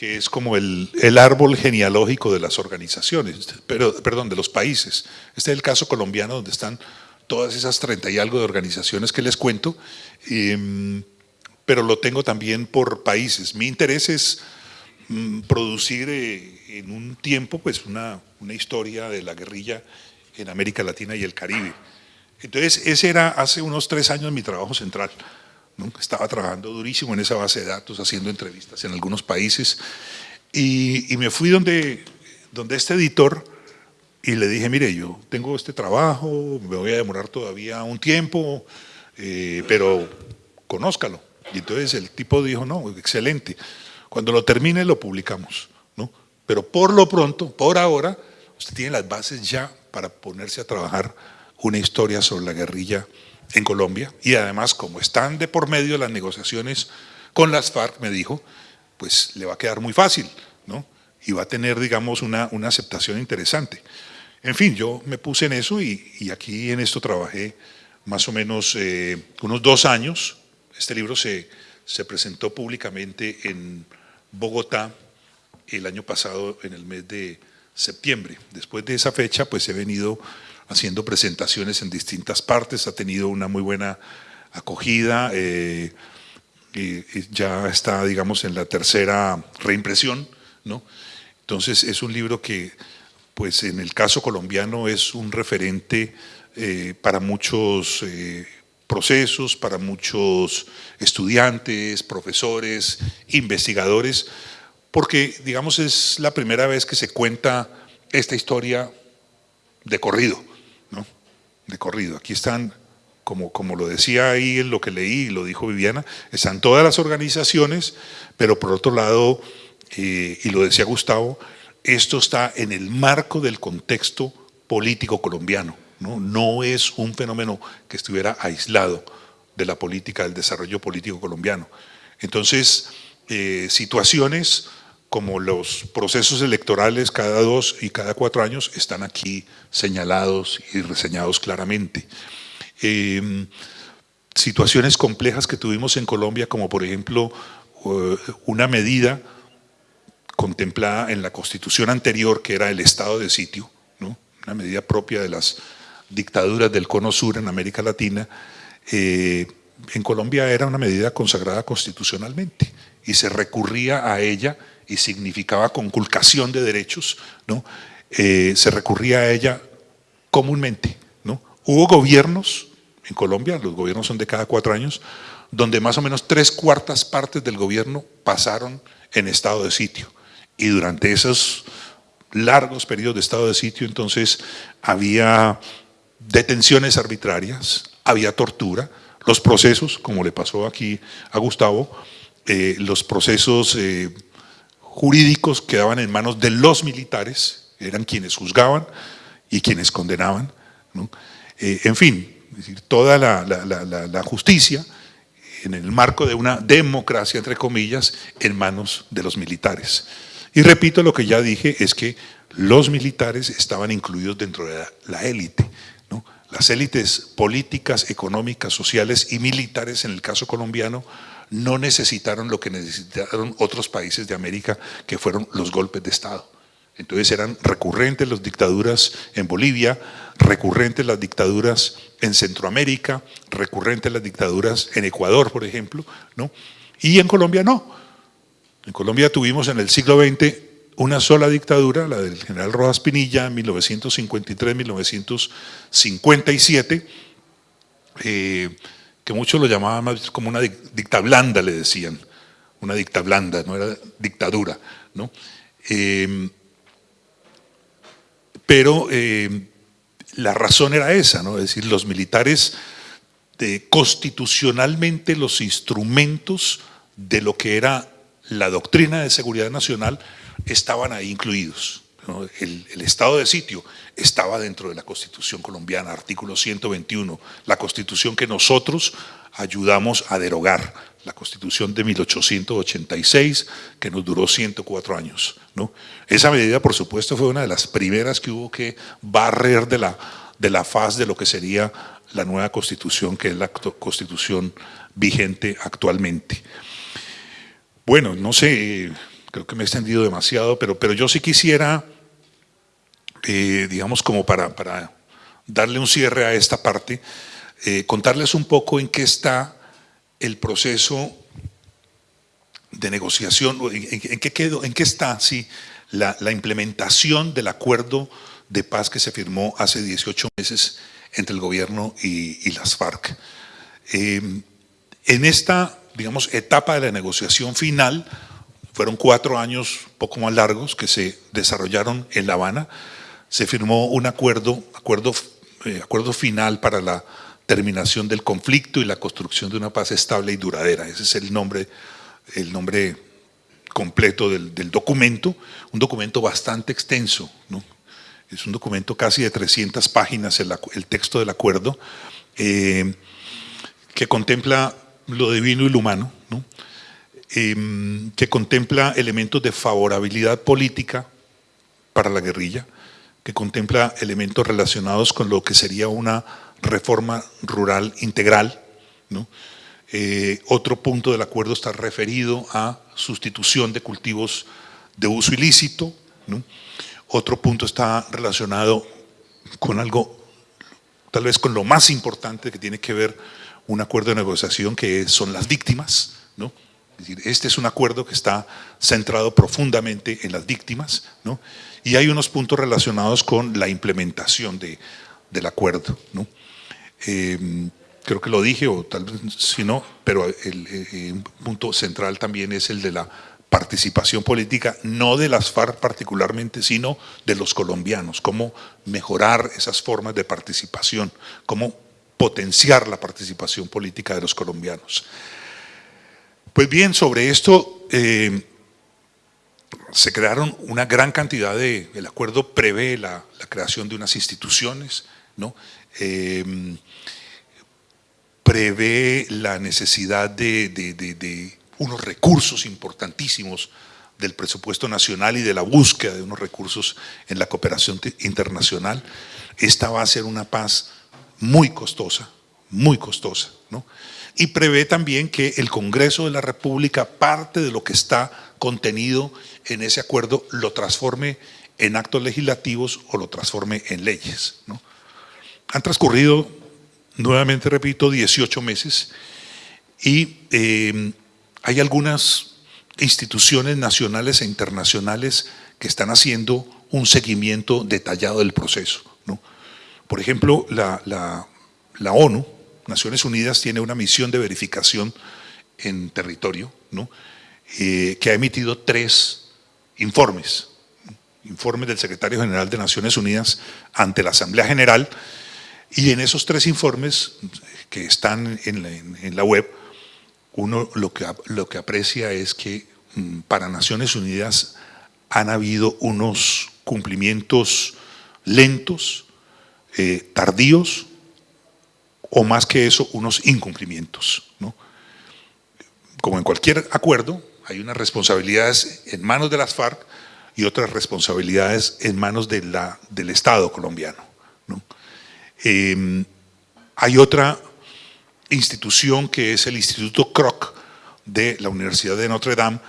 que es como el, el, árbol genealógico de las organizaciones, pero, perdón, de los países. Este es el caso colombiano donde están todas esas 30 y algo de organizaciones que les cuento. Em, pero lo tengo también por países. Mi interés es mm, producir eh, en un tiempo pues una, una, historia de la guerrilla en América Latina y el Caribe. Entonces ese era hace unos tres años mi trabajo central. Estaba trabajando durísimo en esa base de datos, haciendo entrevistas en algunos países y, me fui donde, donde este editor y le dije, mire, yo tengo este trabajo, me voy a demorar todavía un tiempo, eh, pero conózcalo. Y entonces el tipo dijo, no, excelente, cuando lo termine lo publicamos, ¿no? Pero por lo pronto, por ahora, usted tiene las bases ya para ponerse a trabajar una historia sobre la guerrilla en Colombia y además como están de por medio las negociaciones con las FARC, me dijo, pues le va a quedar muy fácil, ¿no? Y va a tener, digamos, una, una aceptación interesante. En fin, yo me puse en eso y, aquí en esto trabajé más o menos eh, unos dos años, este libro se, se presentó públicamente en Bogotá el año pasado, en el mes de septiembre. Después de esa fecha, pues he venido haciendo presentaciones en distintas partes, ha tenido una muy buena acogida, eh, y ya está, digamos, en la tercera reimpresión, ¿no? Entonces es un libro que, pues en el caso colombiano es un referente eh, para muchos eh, procesos para muchos estudiantes, profesores, investigadores, porque digamos es la primera vez que se cuenta esta historia de corrido. De corrido. Aquí están, como, como lo decía ahí en lo que leí, lo dijo Viviana, están todas las organizaciones, pero por otro lado, eh, y lo decía Gustavo, esto está en el marco del contexto político colombiano. ¿no? es un fenómeno que estuviera aislado de la política, del desarrollo político colombiano. Entonces, eh, situaciones como los procesos electorales cada dos y cada cuatro años están aquí señalados y reseñados claramente. Em, situaciones complejas que tuvimos en Colombia, como por ejemplo eh, una medida contemplada en la constitución anterior, que era el estado de sitio, una medida propia de las dictaduras del cono sur en América Latina, eh, en Colombia era una medida consagrada constitucionalmente y se recurría a ella y significaba conculcación de derechos, ¿no? Eh, se recurría a ella comúnmente. ¿no? Hubo gobiernos en Colombia, los gobiernos son de cada cuatro años, donde más o menos tres cuartas partes del gobierno pasaron en estado de sitio. Y durante esos largos periodos de estado de sitio, entonces había detenciones arbitrarias, había tortura, los procesos, como le pasó aquí a Gustavo, eh, los procesos eh, jurídicos quedaban en manos de los militares, eran quienes juzgaban y quienes condenaban. Eh, en fin, toda la justicia en el marco de una democracia, entre comillas, en manos de los militares. Y repito lo que ya dije, es que los militares estaban incluidos dentro de la élite. Las élites políticas, económicas, sociales y militares, en el caso colombiano, no necesitaron lo que necesitaron otros países de América, que fueron los golpes de Estado. Entonces eran recurrentes las dictaduras en Bolivia, recurrentes las dictaduras en Centroamérica, recurrentes las dictaduras en Ecuador, por ejemplo, ¿no? y en Colombia no. En Colombia tuvimos en el siglo XX una sola dictadura, la del general Rojas Pinilla, en 1953-1957, eh, que muchos lo llamaban más como una dicta blanda, le decían, una dicta blanda, no era dictadura. ¿no? Eh, pero eh, la razón era esa, ¿no? es decir, los militares constitucionalmente los instrumentos de lo que era la doctrina de seguridad nacional estaban ahí incluidos. El, estado de sitio estaba dentro de la Constitución colombiana, artículo 121, la Constitución que nosotros ayudamos a derogar la Constitución de 1886, que nos duró 104 años. ¿no? Esa medida, por supuesto, fue una de las primeras que hubo que barrer de la, de la faz de lo que sería la nueva Constitución, que es la Constitución vigente actualmente. Bueno, no sé, creo que me he extendido demasiado, pero, pero yo sí quisiera, eh, digamos, como para, para darle un cierre a esta parte, eh, contarles un poco en qué está el proceso de negociación, en, qué, quedó, en qué está sí, la, implementación del acuerdo de paz que se firmó hace 18 meses entre el gobierno y, las FARC. Em, en esta, digamos, etapa de la negociación final, fueron cuatro años poco más largos que se desarrollaron en La Habana, se firmó un acuerdo, acuerdo, eh, acuerdo final para la terminación del conflicto y la construcción de una paz estable y duradera. Ese es el nombre, el nombre completo del, documento, un documento bastante extenso, es un documento casi de 300 páginas el, texto del acuerdo, eh, que contempla lo divino y lo humano, ¿no? Em, que contempla elementos de favorabilidad política para la guerrilla, que contempla elementos relacionados con lo que sería una reforma rural integral. Eh, otro punto del acuerdo está referido a sustitución de cultivos de uso ilícito. Otro punto está relacionado con algo, tal vez con lo más importante que tiene que ver un acuerdo de negociación, que son las víctimas. ¿no? Decir, este es un acuerdo que está centrado profundamente en las víctimas. ¿no? Y hay unos puntos relacionados con la implementación de, del acuerdo. ¿no? Em, creo que lo dije, o tal vez si no, pero el, eh, un punto central también es el de la participación política, no de las FARC particularmente, sino de los colombianos, cómo mejorar esas formas de participación, cómo potenciar la participación política de los colombianos. Pues bien, sobre esto em, se crearon una gran cantidad de, el acuerdo prevé la, creación de unas instituciones, ¿no? Em, prevé la necesidad de, unos recursos importantísimos del presupuesto nacional y de la búsqueda de unos recursos en la cooperación internacional. Esta va a ser una paz muy costosa, muy costosa. ¿no? Y prevé también que el Congreso de la República, parte de lo que está contenido en ese acuerdo, lo transforme en actos legislativos o lo transforme en leyes. ¿no? Han transcurrido, nuevamente repito, 18 meses y eh, hay algunas, instituciones nacionales e internacionales que están haciendo un seguimiento detallado del proceso. ¿no? Por ejemplo, la, la, ONU, Naciones Unidas, tiene una misión de verificación en territorio, ¿no? Eh, que ha emitido tres informes, informes del secretario general de Naciones Unidas ante la Asamblea General, y en esos tres informes que están en la, web, uno lo que, lo que aprecia es que mm, para Naciones Unidas han habido unos cumplimientos lentos, eh, tardíos, o más que eso, unos incumplimientos. Como en cualquier acuerdo, hay unas responsabilidades en manos de las FARC y otras responsabilidades en manos de la, del Estado colombiano. Em, hay otra institución que es el Instituto Kroc de la Universidad de Notre Dame,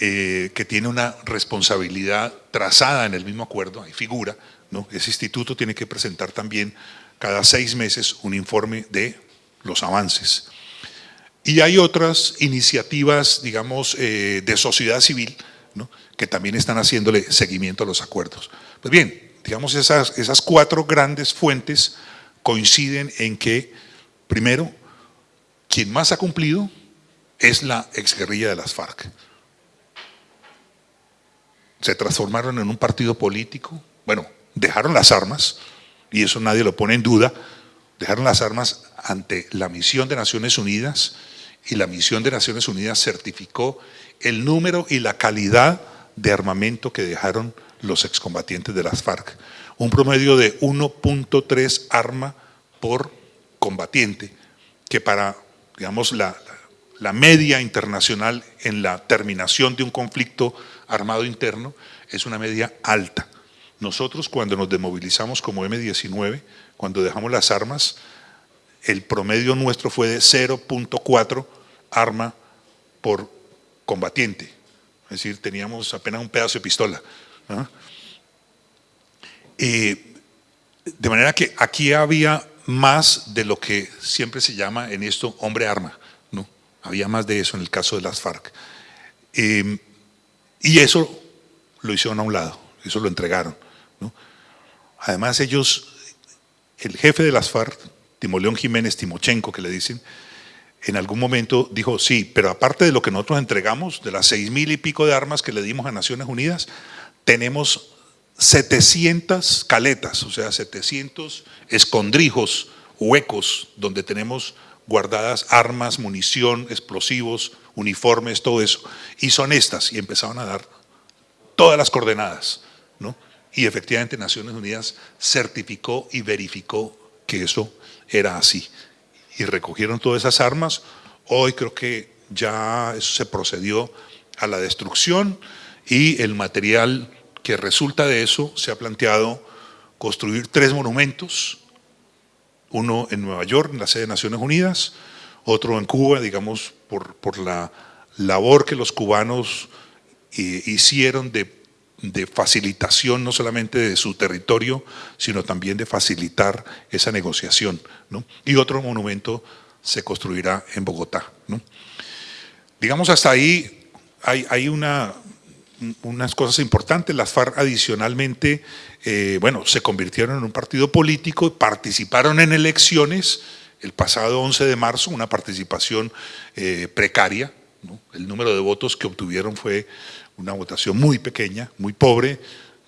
eh, que tiene una responsabilidad trazada en el mismo acuerdo, hay figura, ¿no? ese instituto tiene que presentar también cada seis meses un informe de los avances. Y hay otras iniciativas, digamos, eh, de sociedad civil, que también están haciéndole seguimiento a los acuerdos. Pues bien, digamos, esas, esas cuatro grandes fuentes coinciden en que, primero, quien más ha cumplido es la exguerrilla de las FARC. Se transformaron en un partido político, bueno, dejaron las armas, y eso nadie lo pone en duda, dejaron las armas ante la misión de Naciones Unidas y la misión de Naciones Unidas certificó el número y la calidad de armamento que dejaron los excombatientes de las FARC. Un promedio de 1.3 arma por combatiente, que para digamos, la, la media internacional en la terminación de un conflicto armado interno es una media alta. Nosotros cuando nos desmovilizamos como M19, cuando dejamos las armas, el promedio nuestro fue de 0.4 arma por combatiente. Es decir, teníamos apenas un pedazo de pistola. de manera que aquí había más de lo que siempre se llama en esto hombre arma. ¿no? Había más de eso en el caso de las FARC. Em, y eso lo hicieron a un lado, eso lo entregaron. Además ellos, el jefe de las FARC, Timoleón Jiménez Timochenko, que le dicen, en algún momento dijo, sí, pero aparte de lo que nosotros entregamos, de las seis mil y pico de armas que le dimos a Naciones Unidas, tenemos 700 caletas, o sea, 700 escondrijos, huecos, donde tenemos guardadas armas, munición, explosivos, uniformes, todo eso. Y son estas, y empezaron a dar todas las coordenadas. ¿no? Y efectivamente Naciones Unidas certificó y verificó que eso era así. Y recogieron todas esas armas. Hoy creo que ya se procedió a la destrucción y el material que resulta de eso se ha planteado construir tres monumentos, uno en Nueva York, en la sede de Naciones Unidas, otro en Cuba, digamos, por, por la labor que los cubanos eh, hicieron de, de, facilitación no solamente de su territorio, sino también de facilitar esa negociación. ¿no? Y otro monumento se construirá en Bogotá. ¿no? Digamos, hasta ahí hay, hay una, unas cosas importantes. Las FARC adicionalmente, eh, bueno, se convirtieron en un partido político, participaron en elecciones el pasado 11 de marzo, una participación eh, precaria. El número de votos que obtuvieron fue una votación muy pequeña, muy pobre,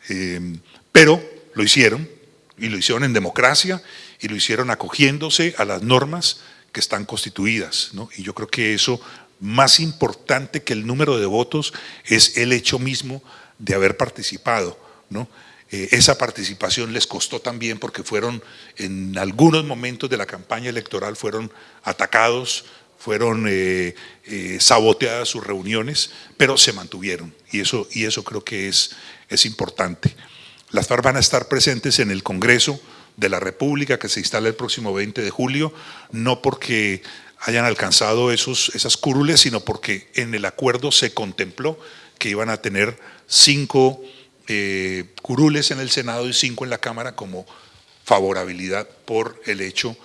eh, pero lo hicieron, y lo hicieron en democracia, y lo hicieron acogiéndose a las normas que están constituidas. Y yo creo que eso más importante que el número de votos es el hecho mismo de haber participado. Eh, esa participación les costó también porque fueron en algunos momentos de la campaña electoral fueron atacados, fueron eh, eh, saboteadas sus reuniones, pero se mantuvieron y eso, y eso creo que es, es importante. Las FARC van a estar presentes en el Congreso de la República que se instala el próximo 20 de julio, no porque hayan alcanzado esos, esas curules, sino porque en el acuerdo se contempló que iban a tener cinco eh, curules en el Senado y cinco en la Cámara como favorabilidad por el hecho,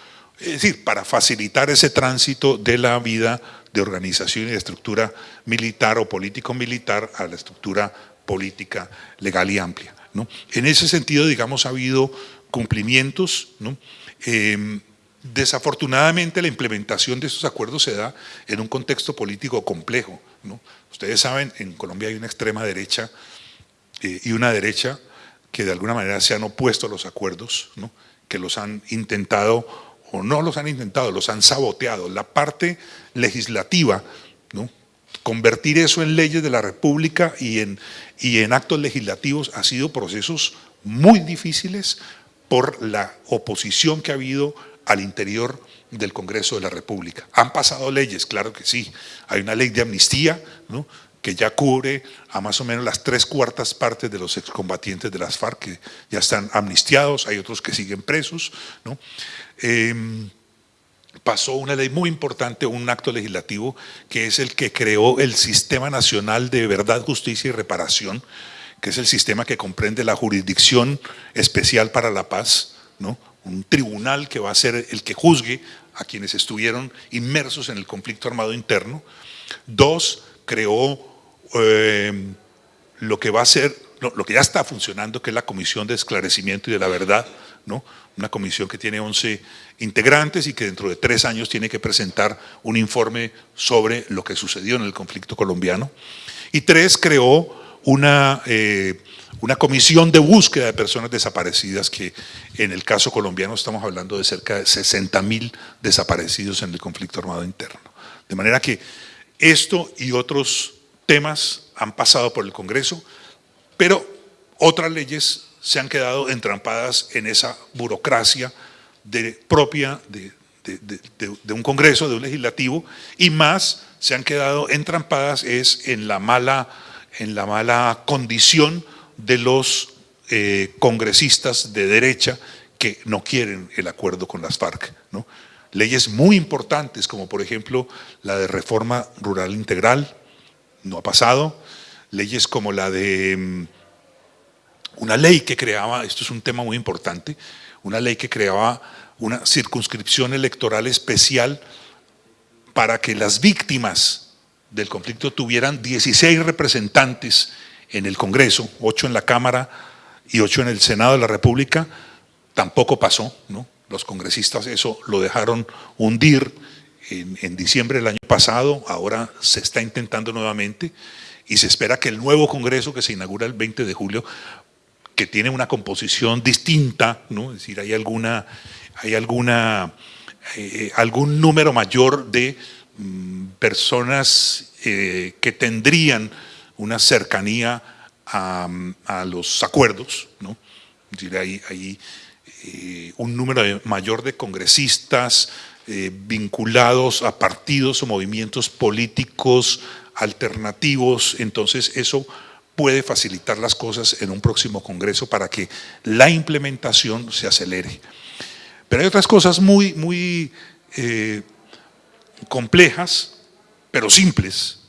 es decir, para facilitar ese tránsito de la vida de organización y de estructura militar o político-militar a la estructura política legal y amplia. ¿no? En ese sentido, digamos, ha habido cumplimientos, ¿no? Em, desafortunadamente la implementación de estos acuerdos se da en un contexto político complejo. ¿no? Ustedes saben, en Colombia hay una extrema derecha eh, y una derecha que de alguna manera se han opuesto a los acuerdos, que los han intentado, o no los han intentado, los han saboteado. La parte legislativa, ¿no? convertir eso en leyes de la República y en, y en actos legislativos ha sido procesos muy difíciles por la oposición que ha habido al interior del Congreso de la República. ¿Han pasado leyes? Claro que sí. Hay una ley de amnistía, ¿no? que ya cubre a más o menos las tres cuartas partes de los excombatientes de las FARC que ya están amnistiados, hay otros que siguen presos. ¿no? Em, pasó una ley muy importante, un acto legislativo, que es el que creó el Sistema Nacional de Verdad, Justicia y Reparación, que es el sistema que comprende la Jurisdicción Especial para la Paz, ¿no? un tribunal que va a ser el que juzgue a quienes estuvieron inmersos en el conflicto armado interno. Dos, creó eh, lo que va a ser, lo que ya está funcionando, que es la Comisión de Esclarecimiento y de la Verdad, ¿no? una comisión que tiene 11 integrantes y que dentro de tres años tiene que presentar un informe sobre lo que sucedió en el conflicto colombiano. Y tres, creó una, eh, una comisión de búsqueda de personas desaparecidas que en el caso colombiano estamos hablando de cerca de 60 mil desaparecidos en el conflicto armado interno. De manera que esto y otros temas han pasado por el Congreso, pero otras leyes se han quedado entrampadas en esa burocracia de, propia de, un Congreso, de un legislativo, y más se han quedado entrampadas es en la mala, en la mala condición de los eh, congresistas de derecha que no quieren el acuerdo con las FARC. ¿no? Leyes muy importantes, como por ejemplo la de reforma rural integral, no ha pasado. Leyes como la de mm, una ley que creaba, esto es un tema muy importante, una ley que creaba una circunscripción electoral especial para que las víctimas del conflicto tuvieran 16 representantes en el Congreso, 8 en la Cámara y 8 en el Senado de la República, tampoco pasó, ¿no? Los congresistas eso lo dejaron hundir en, diciembre del año pasado, ahora se está intentando nuevamente y se espera que el nuevo Congreso que se inaugura el 20 de julio, que tiene una composición distinta, ¿no? es decir, hay alguna, hay alguna, eh, algún número mayor de mm, personas eh, que tendrían una cercanía a, los acuerdos, ¿no? decir, hay, eh, un número mayor de congresistas, vinculados a partidos o movimientos políticos alternativos, entonces eso puede facilitar las cosas en un próximo congreso para que la implementación se acelere. Pero hay otras cosas muy, muy eh, complejas, pero simples,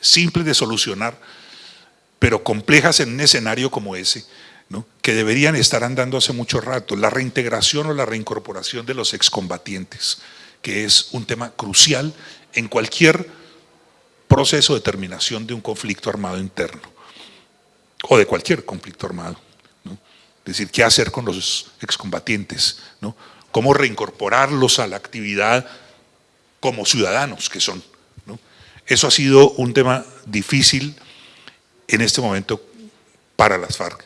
simples de solucionar, pero complejas en un escenario como ese, que deberían estar andando hace mucho rato, la reintegración o la reincorporación de los excombatientes, que es un tema crucial en cualquier proceso de terminación de un conflicto armado interno, o de cualquier conflicto armado. Es decir, qué hacer con los excombatientes, cómo reincorporarlos a la actividad como ciudadanos que son. Eso ha sido un tema difícil en este momento para las FARC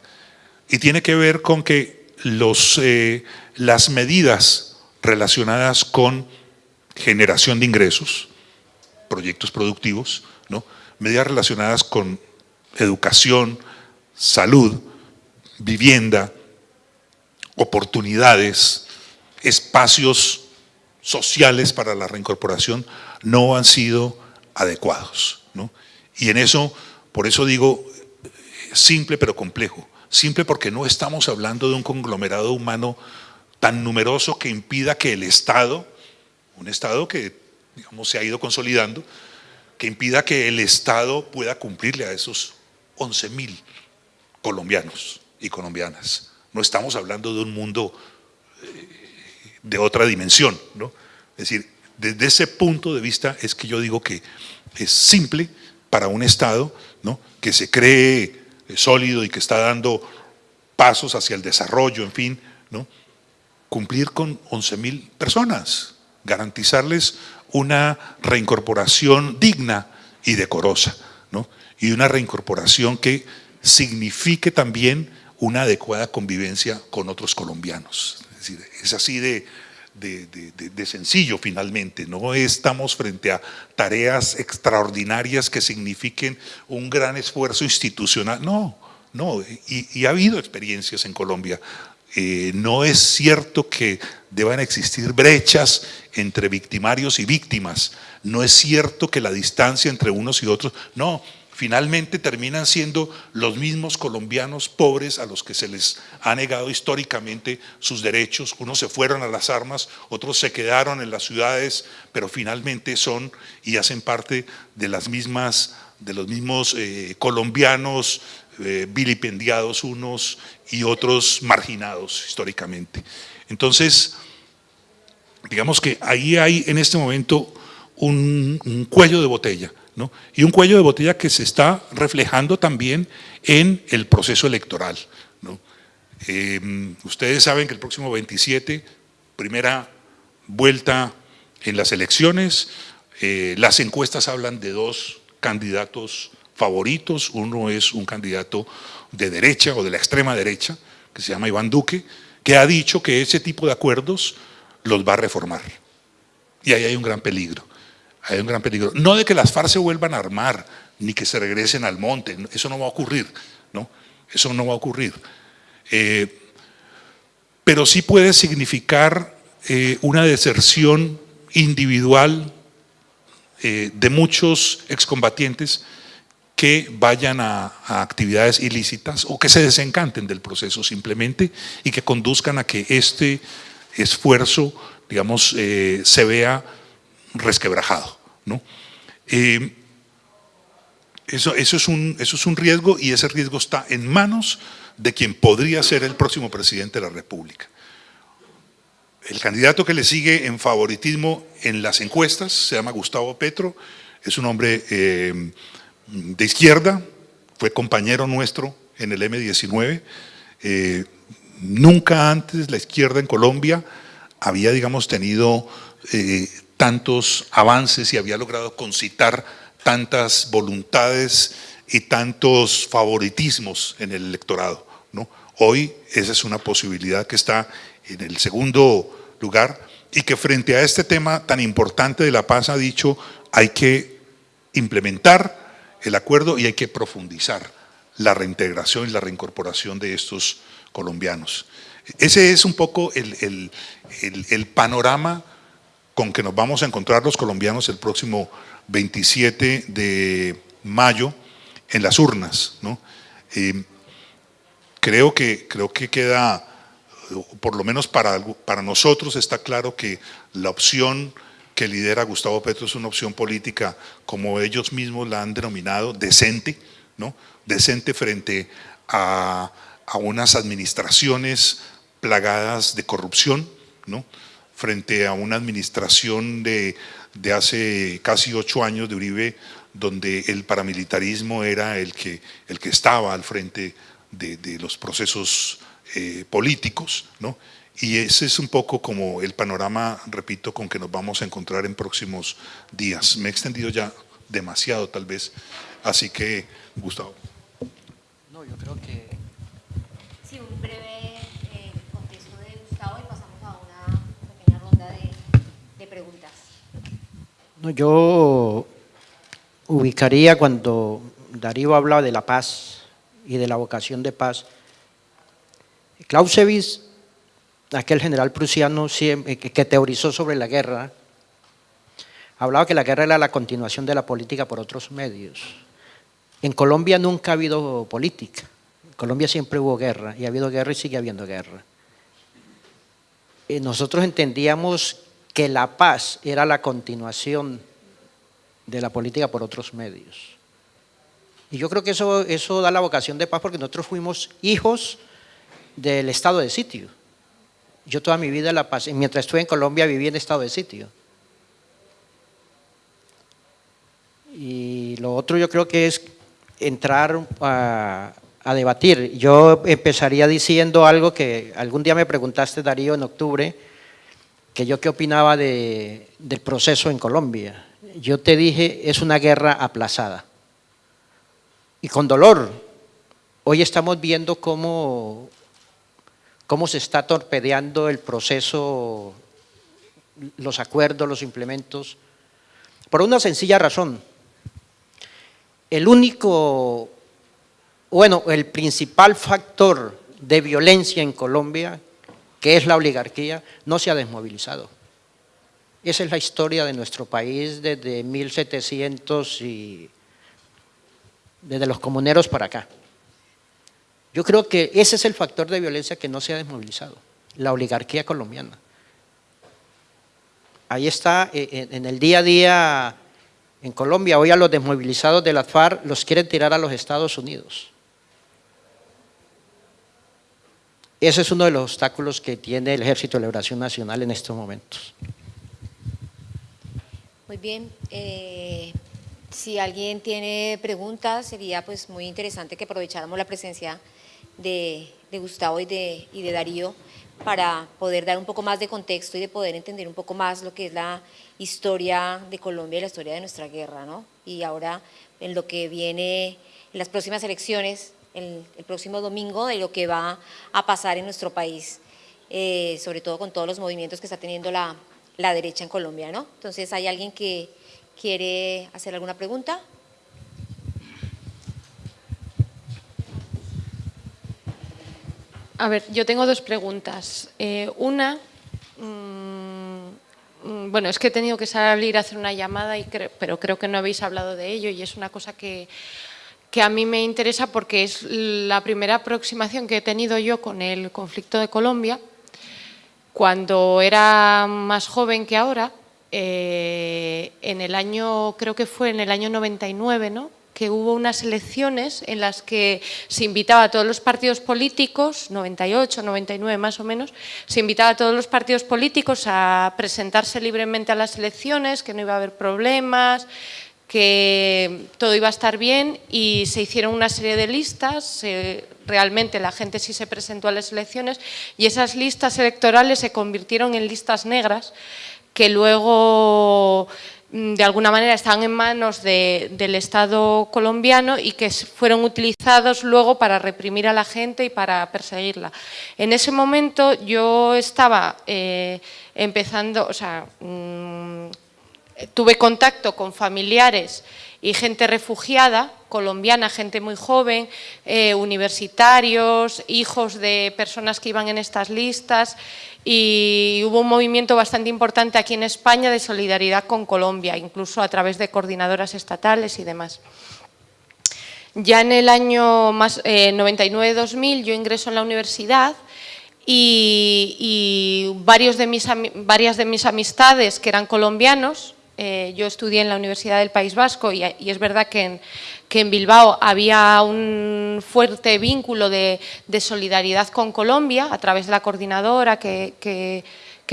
y tiene que ver con que los, eh, las medidas relacionadas con generación de ingresos, proyectos productivos, ¿no? medidas relacionadas con educación, salud, vivienda, oportunidades, espacios sociales para la reincorporación no han sido adecuados. ¿no? Y en eso, por eso digo, simple pero complejo. Simple porque no estamos hablando de un conglomerado humano tan numeroso que impida que el Estado, un Estado que digamos, se ha ido consolidando, que impida que el Estado pueda cumplirle a esos 11 mil colombianos y colombianas. No estamos hablando de un mundo eh, de otra dimensión, ¿no? Es decir, Desde ese punto de vista es que yo digo que es simple para un Estado ¿no? que se cree sólido y que está dando pasos hacia el desarrollo, en fin, ¿no? cumplir con 11 mil personas, garantizarles una reincorporación digna y decorosa, ¿no? y una reincorporación que signifique también una adecuada convivencia con otros colombianos. Es, decir, es así de, de, sencillo finalmente, no estamos frente a tareas extraordinarias que signifiquen un gran esfuerzo institucional, no, no, y, ha habido experiencias en Colombia. Eh, no es cierto que deban existir brechas entre victimarios y víctimas, no es cierto que la distancia entre unos y otros, no, finalmente terminan siendo los mismos colombianos pobres a los que se les ha negado históricamente sus derechos. Unos se fueron a las armas, otros se quedaron en las ciudades, pero finalmente son y hacen parte de las mismas, de los mismos eh, colombianos eh, vilipendiados unos y otros marginados históricamente. Entonces, digamos que ahí hay en este momento un cuello de botella y un cuello de botella que se está reflejando también en el proceso electoral. Eh, ustedes saben que el próximo 27, primera vuelta en las elecciones, eh, las encuestas hablan de dos candidatos favoritos, uno es un candidato de derecha o de la extrema derecha, que se llama Iván Duque, que ha dicho que ese tipo de acuerdos los va a reformar. Y ahí hay un gran peligro hay un gran peligro. No de que las FARC se vuelvan a armar, ni que se regresen al monte, eso no va a ocurrir, ¿no? Eso no va a ocurrir. Eh, pero sí puede significar eh, una deserción individual eh, de muchos excombatientes que vayan a, actividades ilícitas o que se desencanten del proceso simplemente y que conduzcan a que este esfuerzo, digamos, se vea resquebrajado. ¿no? Eh, eso, eso, es un, eso es un riesgo y ese riesgo está en manos de quien podría ser el próximo presidente de la República. El candidato que le sigue en favoritismo en las encuestas se llama Gustavo Petro, es un hombre eh, de izquierda, fue compañero nuestro en el M19. Eh, nunca antes la izquierda en Colombia había, digamos, tenido tantos avances y había logrado concitar tantas voluntades y tantos favoritismos en el electorado. Hoy esa es una posibilidad que está en el segundo lugar y que frente a este tema tan importante de la paz ha dicho hay que implementar el acuerdo y hay que profundizar la reintegración y la reincorporación de estos colombianos. Ese es un poco el, el, el panorama con que nos vamos a encontrar los colombianos el próximo 27 de mayo en las urnas. ¿no? Eh, creo, que, creo que queda, por lo menos para, para nosotros está claro que la opción que lidera Gustavo Petro es una opción política, como ellos mismos la han denominado, decente, ¿no? decente frente a, a unas administraciones plagadas de corrupción, ¿no? frente a una administración de, hace casi ocho años de Uribe, donde el paramilitarismo era el que, el que estaba al frente de, los procesos eh, políticos, ¿no? Y ese es un poco como el panorama, repito, con que nos vamos a encontrar en próximos días. Me he extendido ya demasiado tal vez, así que, Gustavo. No, yo creo que yo ubicaría cuando Darío hablaba de la paz y de la vocación de paz. Clausewitz, aquel general prusiano que teorizó sobre la guerra, hablaba que la guerra era la continuación de la política por otros medios. En Colombia nunca ha habido política. En Colombia siempre hubo guerra y ha habido guerra y sigue habiendo guerra. nosotros entendíamos que la paz era la continuación de la política por otros medios. Y yo creo que eso, eso da la vocación de paz porque nosotros fuimos hijos del estado de sitio. Yo toda mi vida, la paz, mientras estuve en Colombia, viví en estado de sitio. Y lo otro yo creo que es entrar a, debatir. Yo empezaría diciendo algo que algún día me preguntaste, Darío, en octubre, que yo qué opinaba del proceso en Colombia. Yo te dije, es una guerra aplazada. Y con dolor. Hoy estamos viendo cómo, cómo se está torpedeando el proceso, los acuerdos, los implementos, por una sencilla razón. El único, bueno, el principal factor de violencia en Colombia, que es la oligarquía, no se ha desmovilizado. Esa es la historia de nuestro país desde 1700 y desde los comuneros para acá. Yo creo que ese es el factor de violencia que no se ha desmovilizado, la oligarquía colombiana. Ahí está, eh, en el día a día en Colombia, hoy a los desmovilizados de la FARC los quieren tirar a los Estados Unidos. Ese es uno de los obstáculos que tiene el Ejército de Liberación Nacional en estos momentos. Muy bien. Eh, si alguien tiene preguntas, sería pues muy interesante que aprovecháramos la presencia de, Gustavo y de, Darío para poder dar un poco más de contexto y de poder entender un poco más lo que es la historia de Colombia y la historia de nuestra guerra, ¿no? Y ahora en lo que viene en las próximas elecciones, el, próximo domingo, de lo que va a pasar en nuestro país, eh, sobre todo con todos los movimientos que está teniendo la, la derecha en Colombia, ¿no? Entonces, ¿hay alguien que quiere hacer alguna pregunta? A ver, yo tengo dos preguntas. Eh, una, mm, mm, bueno, es que he tenido que salir a hacer una llamada, y pero creo que no habéis hablado de ello y es una cosa que, que a mí me interesa porque es la primera aproximación que he tenido yo con el conflicto de Colombia. Cuando era más joven que ahora, eh, en el año, creo que fue en el año 99, ¿no? que hubo unas elecciones en las que se invitaba a todos los partidos políticos, 98, 99 más o menos, se invitaba a todos los partidos políticos a presentarse libremente a las elecciones, que no iba a haber problemas, que todo iba a estar bien y se hicieron una serie de listas, realmente la gente sí se presentó a las elecciones y esas listas electorales se convirtieron en listas negras que luego Mm, de alguna manera estaban en manos del Estado colombiano y que fueron utilizados luego para reprimir a la gente y para perseguirla. En ese momento yo estaba eh, empezando, o sea, mm, tuve contacto con familiares y gente refugiada, colombiana, gente muy joven, eh, universitarios, hijos de personas que iban en estas listas y hubo un movimiento bastante importante aquí en España de solidaridad con Colombia, incluso a través de coordinadoras estatales y demás. Ya en el año 99-2000 eh, yo ingreso en la universidad y, varios de mis, varias de mis amistades que eran colombianos eh, yo estudié en la Universidad del País Vasco y, es verdad que en, Bilbao había un fuerte vínculo de, solidaridad con Colombia a través de la coordinadora que,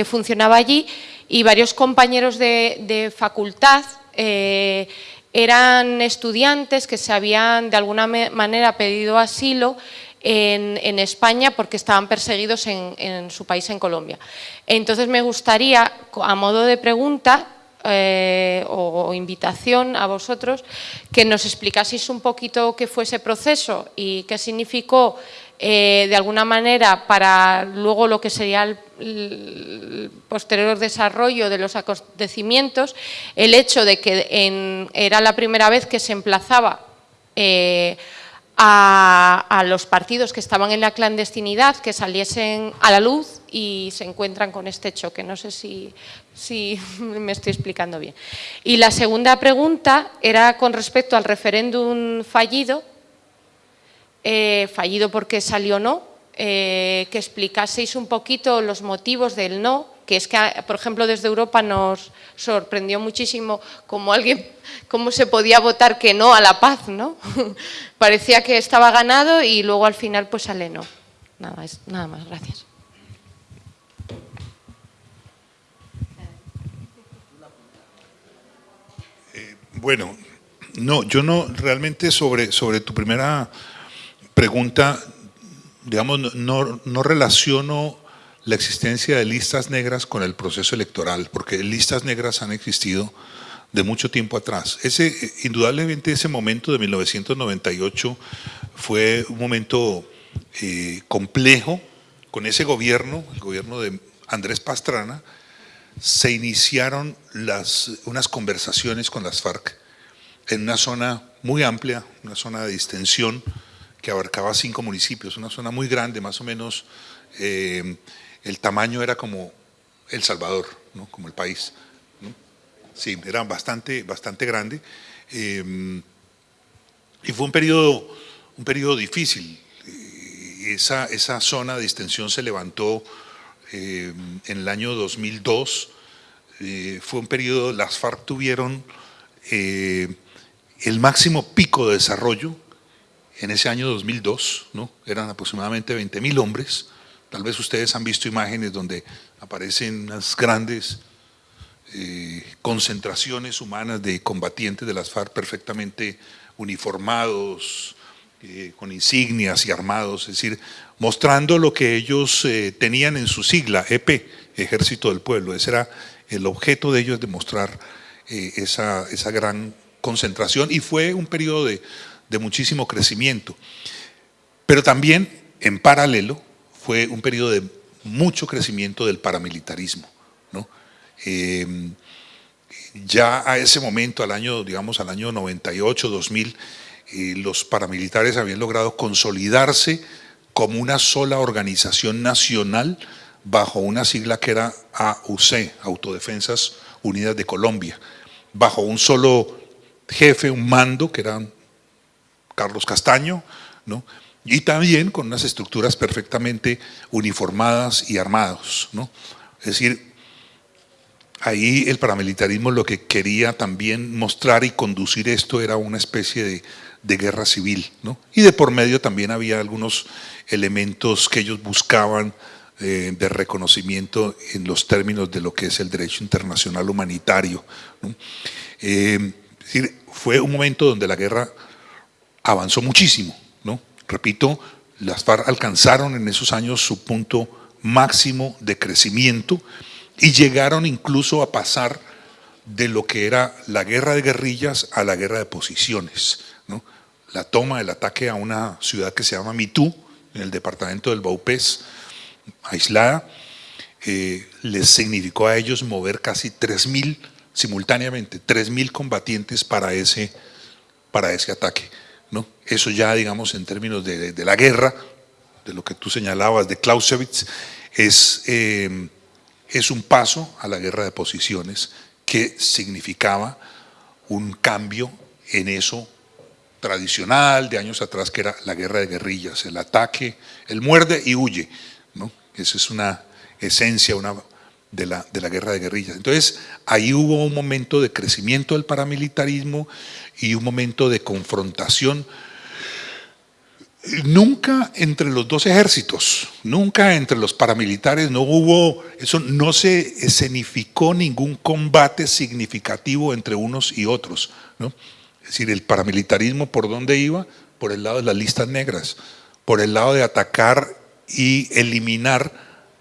funcionaba allí y varios compañeros de, facultad eh, eran estudiantes que se habían de alguna manera pedido asilo en, España porque estaban perseguidos en, en, su país, en Colombia. Entonces me gustaría, a modo de pregunta, eh, o, invitación a vosotros que nos explicaseis un poquito qué fue ese proceso y qué significó eh, de alguna manera para luego lo que sería el, posterior desarrollo de los acontecimientos, el hecho de que era la primera vez que se emplazaba eh, a, los partidos que estaban en la clandestinidad que saliesen a la luz y se encuentran con este choque. No sé si, me estoy explicando bien. Y la segunda pregunta era con respecto al referéndum fallido, eh, fallido porque salió no, eh, que explicaseis un poquito los motivos del no, que es que, por ejemplo, desde Europa nos sorprendió muchísimo cómo alguien, cómo se podía votar que no a la paz, ¿no? Parecía que estaba ganado y luego al final pues sale no. Nada, nada más, gracias. Eh, bueno, No, yo no, realmente sobre, sobre tu primera pregunta, digamos, no, no relaciono la existencia de listas negras con el proceso electoral, porque listas negras han existido de mucho tiempo atrás. Ese, indudablemente ese momento de 1998 fue un momento eh, complejo con ese gobierno, el gobierno de Andrés Pastrana, se iniciaron las, unas conversaciones con las FARC en una zona muy amplia, una zona de distensión que abarcaba cinco municipios, una zona muy grande, más o menos eh, el tamaño era como El Salvador, ¿no? como el país. Sí, era bastante, bastante grande. Eh, y fue un periodo, un difícil. Esa, esa zona de distensión se levantó eh, en el año 2002. fue un periodo, las FARC tuvieron el máximo pico de desarrollo en ese año 2002, ¿no? eran aproximadamente 20 mil hombres, tal vez ustedes han visto imágenes donde aparecen unas grandes eh, concentraciones humanas de combatientes de las FARC perfectamente uniformados, eh, con insignias y armados, es decir, mostrando lo que ellos eh, tenían en su sigla, EP, Ejército del Pueblo, ese era el objeto de ellos, demostrar esa, esa gran concentración y fue un periodo de, muchísimo crecimiento. Pero también, en paralelo, fue un periodo de mucho crecimiento del paramilitarismo. ¿no? Em, ya a ese momento, al año, digamos, al año 98, 2000, eh, los paramilitares habían logrado consolidarse como una sola organización nacional bajo una sigla que era AUC, Autodefensas Unidas de Colombia, bajo un solo jefe, un mando, que era Carlos Castaño, ¿no? Y también con unas estructuras perfectamente uniformadas y armados. ¿no? Es decir, ahí el paramilitarismo lo que quería también mostrar y conducir esto era una especie de, guerra civil. ¿no? Y de por medio también había algunos elementos que ellos buscaban eh, de reconocimiento en los términos de lo que es el derecho internacional humanitario. Eh, es decir, fue un momento donde la guerra avanzó muchísimo. Repito, las FARC alcanzaron en esos años su punto máximo de crecimiento y llegaron incluso a pasar de lo que era la guerra de guerrillas a la guerra de posiciones. La toma, el ataque a una ciudad que se llama Mitú, en el departamento del Baupés, aislada, eh, les significó a ellos mover casi 3.000 simultáneamente 3.000 combatientes para ese, para ese ataque. ¿No? Eso ya, digamos, en términos de, la guerra, de lo que tú señalabas de Clausewitz, es, eh, es un paso a la guerra de posiciones que significaba un cambio en eso tradicional de años atrás, que era la guerra de guerrillas, el ataque, el muerde y huye. ¿no? Esa es una esencia, una de la, de la guerra de guerrillas. Entonces, ahí hubo un momento de crecimiento del paramilitarismo y un momento de confrontación nunca entre los dos ejércitos, nunca entre los paramilitares, no hubo, eso no se escenificó ningún combate significativo entre unos y otros. ¿no? Es decir, el paramilitarismo por dónde iba? Por el lado de las listas negras, por el lado de atacar y eliminar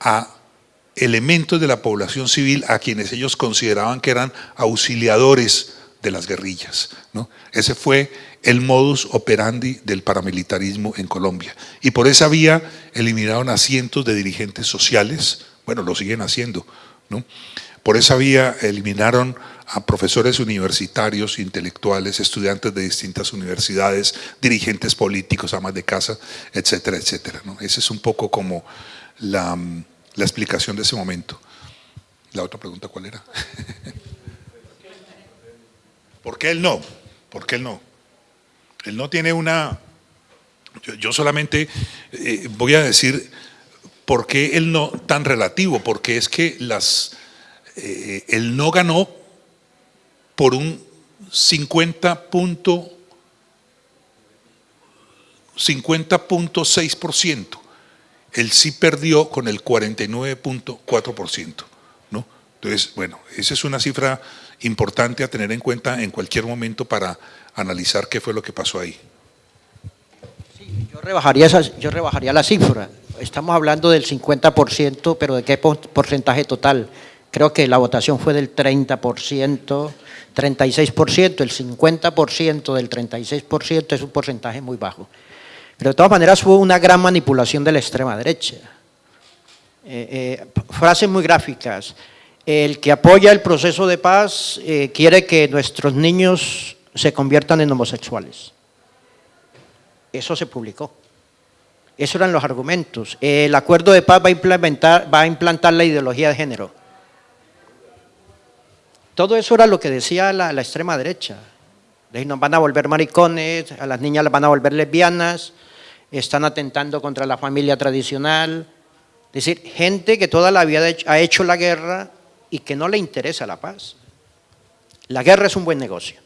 a elementos de la población civil a quienes ellos consideraban que eran auxiliadores de las guerrillas. ¿no? Ese fue el modus operandi del paramilitarismo en Colombia. Y por esa vía eliminaron a cientos de dirigentes sociales, bueno, lo siguen haciendo. ¿no? Por esa vía eliminaron a profesores universitarios, intelectuales, estudiantes de distintas universidades, dirigentes políticos, amas de casa, etcétera, etcétera. ¿no? Ese es un poco como la la explicación de ese momento. La otra pregunta, ¿cuál era? ¿Por qué él no? ¿Por qué él no? Él no tiene una... Yo, solamente eh, voy a decir por qué él no tan relativo, porque es que las, eh, él no ganó por un 50.6% él sí perdió con el 49.4%. ¿no? Entonces, bueno, esa es una cifra importante a tener en cuenta en cualquier momento para analizar qué fue lo que pasó ahí. yo, rebajaría yo rebajaría la cifra. Estamos hablando del 50%, pero ¿de qué porcentaje total? Creo que la votación fue del 30%, 36%, el 50% del 36% es un porcentaje muy bajo. Pero de todas maneras hubo una gran manipulación de la extrema derecha. Eh, eh, frases muy gráficas. El que apoya el proceso de paz eh, quiere que nuestros niños se conviertan en homosexuales. Eso se publicó. Esos eran los argumentos. El acuerdo de paz va a, implementar, va a implantar la ideología de género. Todo eso era lo que decía la, extrema derecha. Nos van a volver maricones, a las niñas las van a volver lesbianas, están atentando contra la familia tradicional. Es decir, gente que toda la vida ha hecho la guerra y que no le interesa la paz. La guerra es un buen negocio.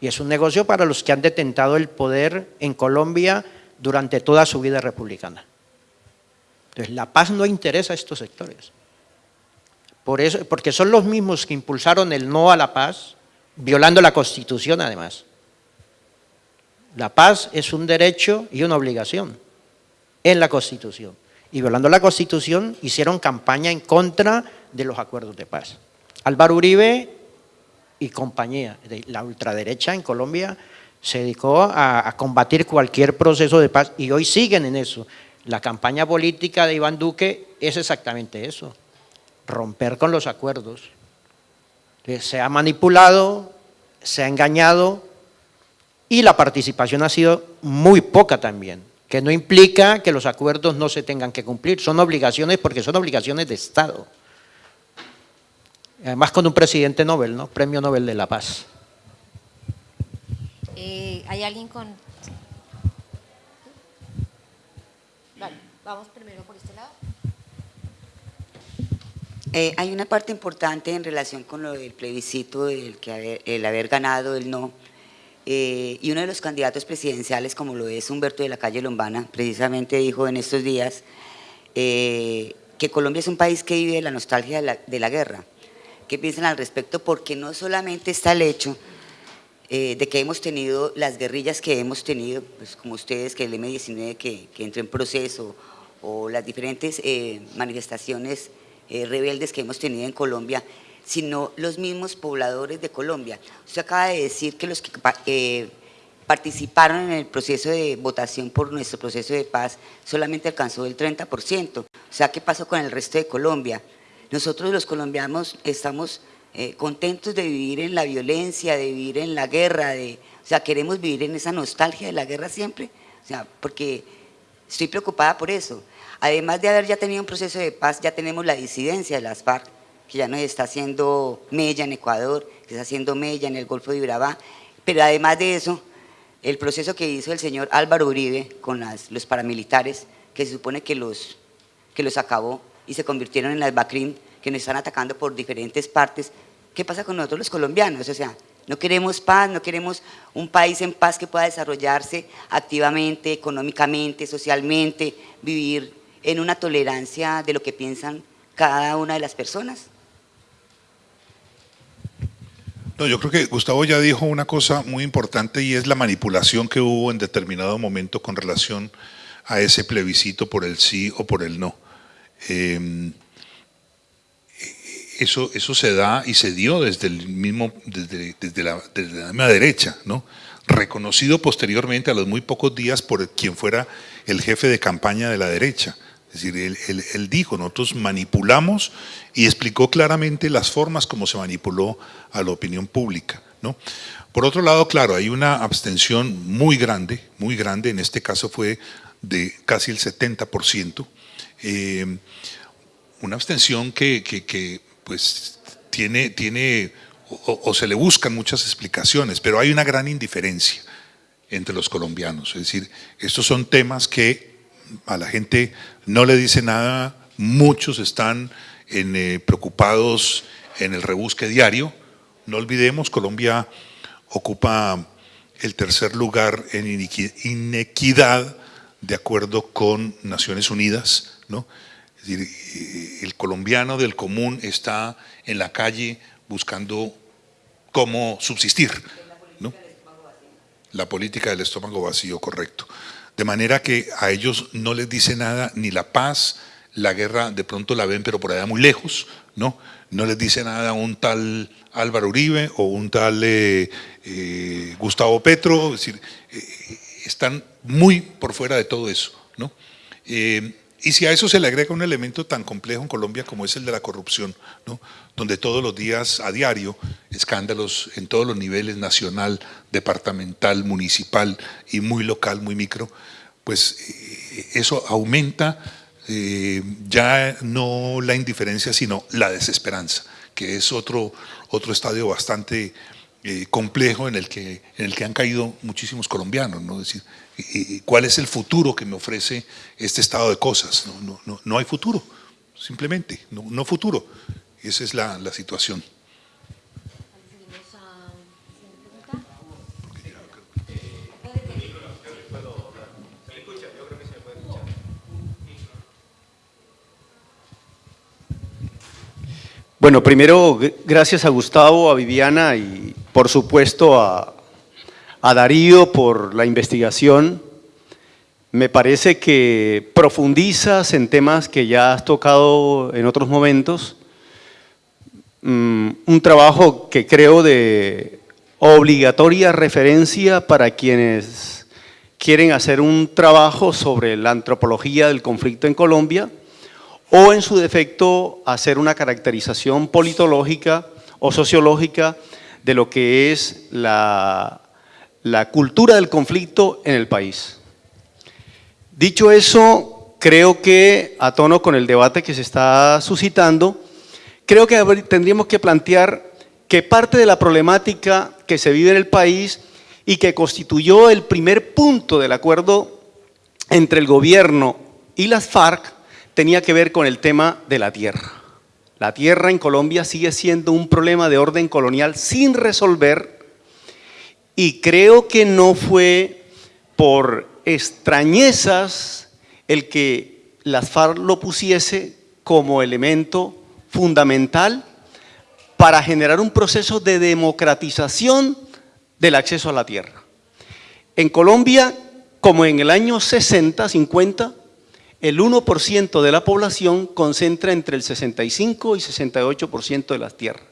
Y es un negocio para los que han detentado el poder en Colombia durante toda su vida republicana. Entonces, la paz no interesa a estos sectores. Por eso, porque son los mismos que impulsaron el no a la paz, violando la Constitución además. La paz es un derecho y una obligación en la Constitución y violando la Constitución hicieron campaña en contra de los acuerdos de paz. Álvaro Uribe y compañía, de la ultraderecha en Colombia se dedicó a, combatir cualquier proceso de paz y hoy siguen en eso. La campaña política de Iván Duque es exactamente eso, romper con los acuerdos. Se ha manipulado, se ha engañado y la participación ha sido muy poca también que no implica que los acuerdos no se tengan que cumplir, son obligaciones porque son obligaciones de Estado. Además con un presidente Nobel, ¿no? Premio Nobel de la Paz. Eh, ¿Hay alguien con...? Vale, vamos primero por este lado. Eh, hay una parte importante en relación con lo del plebiscito, el, que el haber ganado, el no, eh, y uno de los candidatos presidenciales, como lo es Humberto de la Calle Lombana, precisamente dijo en estos días eh, que Colombia es un país que vive la nostalgia de la, guerra. ¿Qué piensan al respecto? Porque no solamente está el hecho de que hemos tenido las guerrillas que hemos tenido, pues como ustedes, que el M-19 que, que, en proceso, o las diferentes manifestaciones rebeldes que hemos tenido en Colombia, sino los mismos pobladores de Colombia. Usted acaba de decir que los que eh, participaron en el proceso de votación por nuestro proceso de paz solamente alcanzó el 30%. O sea, ¿qué pasó con el resto de Colombia? Nosotros los colombianos estamos eh, contentos de vivir en la violencia, de vivir en la guerra, de, o sea, queremos vivir en esa nostalgia de la guerra siempre, o sea, porque estoy preocupada por eso. Además de haber ya tenido un proceso de paz, ya tenemos la disidencia de las FARC, que ya nos está haciendo mella en Ecuador, que está haciendo mella en el Golfo de Urabá, pero además de eso, el proceso que hizo el señor Álvaro Uribe con los paramilitares, que se supone que los, que los acabó y se convirtieron en las BACRIM, que nos están atacando por diferentes partes, ¿qué pasa con nosotros los colombianos? O sea, no queremos paz, no queremos un país en paz que pueda desarrollarse activamente, económicamente, socialmente, vivir en una tolerancia de lo que piensan cada una de las personas. No, yo creo que Gustavo ya dijo una cosa muy importante y es la manipulación que hubo en determinado momento con relación a ese plebiscito por el sí o por el no. Em, eso, eso se da y se dio desde el mismo, desde, la, desde la misma derecha, ¿no? reconocido posteriormente a los muy pocos días por quien fuera el jefe de campaña de la derecha. Es decir, él, dijo, nosotros manipulamos y explicó claramente las formas como se manipuló a la opinión pública. ¿no? Por otro lado, claro, hay una abstención muy grande, muy grande, en este caso fue de casi el 70%, eh, una abstención que, pues tiene, tiene o, se le buscan muchas explicaciones, pero hay una gran indiferencia entre los colombianos. Es decir, estos son temas que a la gente no le dice nada, muchos están eh, preocupados en el rebusque diario. No olvidemos, Colombia ocupa el tercer lugar en inequidad de acuerdo con Naciones Unidas. ¿no? Eh, el colombiano del común está en la calle buscando cómo subsistir. ¿no? La política del estómago vacío, correcto. De manera que a ellos no les dice nada ni la paz, la guerra de pronto la ven pero por allá muy lejos, ¿no? No les dice nada un tal Álvaro Uribe o un tal eh, eh, Gustavo Petro, es decir, están muy por fuera de todo eso, ¿no? Y si a eso se le agrega un elemento tan complejo en Colombia como es el de la corrupción, ¿no? donde todos los días, a diario, escándalos en todos los niveles, nacional, departamental, municipal y muy local, muy micro, pues eh, eso aumenta eh, ya no la indiferencia, sino la desesperanza, que es otro, otro estadio bastante eh, complejo en el, que, en el que han caído muchísimos colombianos, ¿no? decir, ¿cuál es el futuro que me ofrece este estado de cosas? No, hay futuro, simplemente, no, no futuro. Esa es la situación. Bueno, primero, gracias a Gustavo, a Viviana y por supuesto a, a Darío por la investigación. Me parece que profundizas en temas que ya has tocado en otros momentos. Mm, un trabajo que creo de obligatoria referencia para quienes quieren hacer un trabajo sobre la antropología del conflicto en Colombia o en su defecto hacer una caracterización politológica o sociológica de lo que es la, la cultura del conflicto en el país. Dicho eso, creo que a tono con el debate que se está suscitando, creo que tendríamos que plantear que parte de la problemática que se vive en el país y que constituyó el primer punto del acuerdo entre el gobierno y las FARC tenía que ver con el tema de la tierra. La tierra en Colombia sigue siendo un problema de orden colonial sin resolver y creo que no fue por extrañezas el que las FARC lo pusiese como elemento fundamental para generar un proceso de democratización del acceso a la tierra. En Colombia, como en el año 60, 50, el 1% de la población concentra entre el 65 y 68% de las tierras.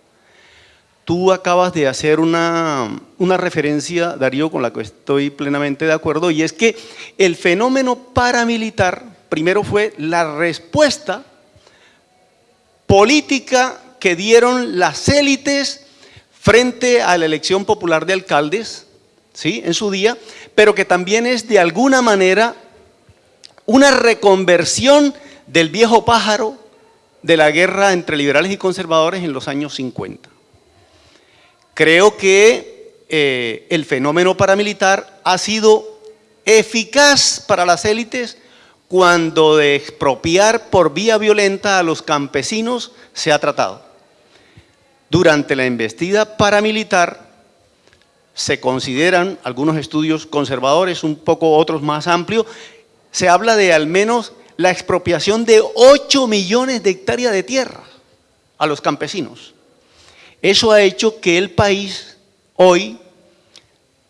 Tú acabas de hacer una, referencia, Darío, con la que estoy plenamente de acuerdo, y es que el fenómeno paramilitar primero fue la respuesta política que dieron las élites frente a la elección popular de alcaldes, ¿sí? en su día, pero que también es de alguna manera una reconversión del viejo pájaro de la guerra entre liberales y conservadores en los años 50. Creo que eh, el fenómeno paramilitar ha sido eficaz para las élites cuando de expropiar por vía violenta a los campesinos se ha tratado. Durante la investida paramilitar se consideran algunos estudios conservadores, un poco otros más amplios, se habla de al menos la expropiación de 8 millones de hectáreas de tierra a los campesinos. Eso ha hecho que el país hoy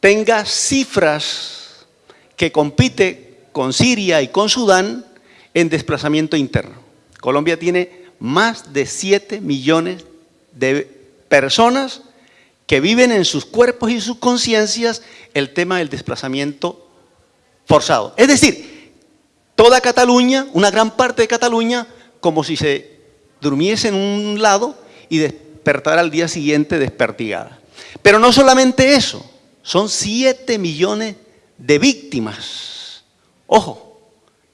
tenga cifras que compite con Siria y con Sudán en desplazamiento interno. Colombia tiene más de 7 millones de personas que viven en sus cuerpos y sus conciencias el tema del desplazamiento forzado. Es decir, toda Cataluña, una gran parte de Cataluña, como si se durmiese en un lado y despertara al día siguiente despertigada. Pero no solamente eso, son 7 millones de víctimas. Ojo,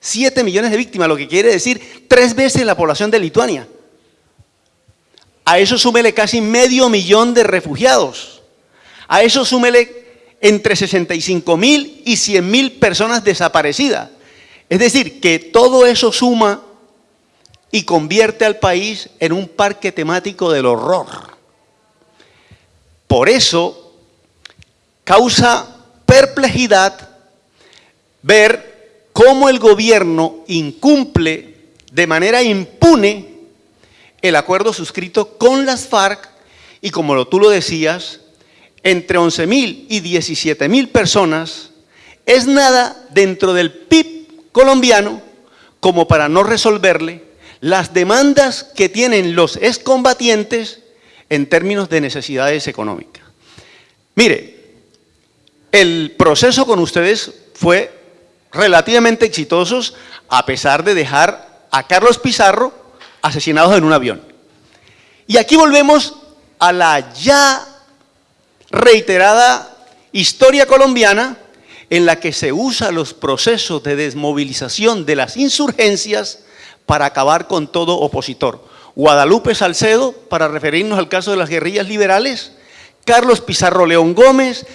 7 millones de víctimas, lo que quiere decir tres veces la población de Lituania. A eso súmele casi medio millón de refugiados. A eso súmele entre 65 mil y 100 mil personas desaparecidas. Es decir, que todo eso suma y convierte al país en un parque temático del horror. Por eso causa perplejidad ver cómo el gobierno incumple de manera impune el acuerdo suscrito con las FARC y como tú lo decías, entre 11.000 y 17.000 personas es nada dentro del PIB colombiano como para no resolverle las demandas que tienen los excombatientes en términos de necesidades económicas. Mire, el proceso con ustedes fue relativamente exitoso a pesar de dejar a Carlos Pizarro asesinado en un avión. Y aquí volvemos a la ya reiterada historia colombiana en la que se usa los procesos de desmovilización de las insurgencias para acabar con todo opositor. Guadalupe Salcedo, para referirnos al caso de las guerrillas liberales, Carlos Pizarro León Gómez,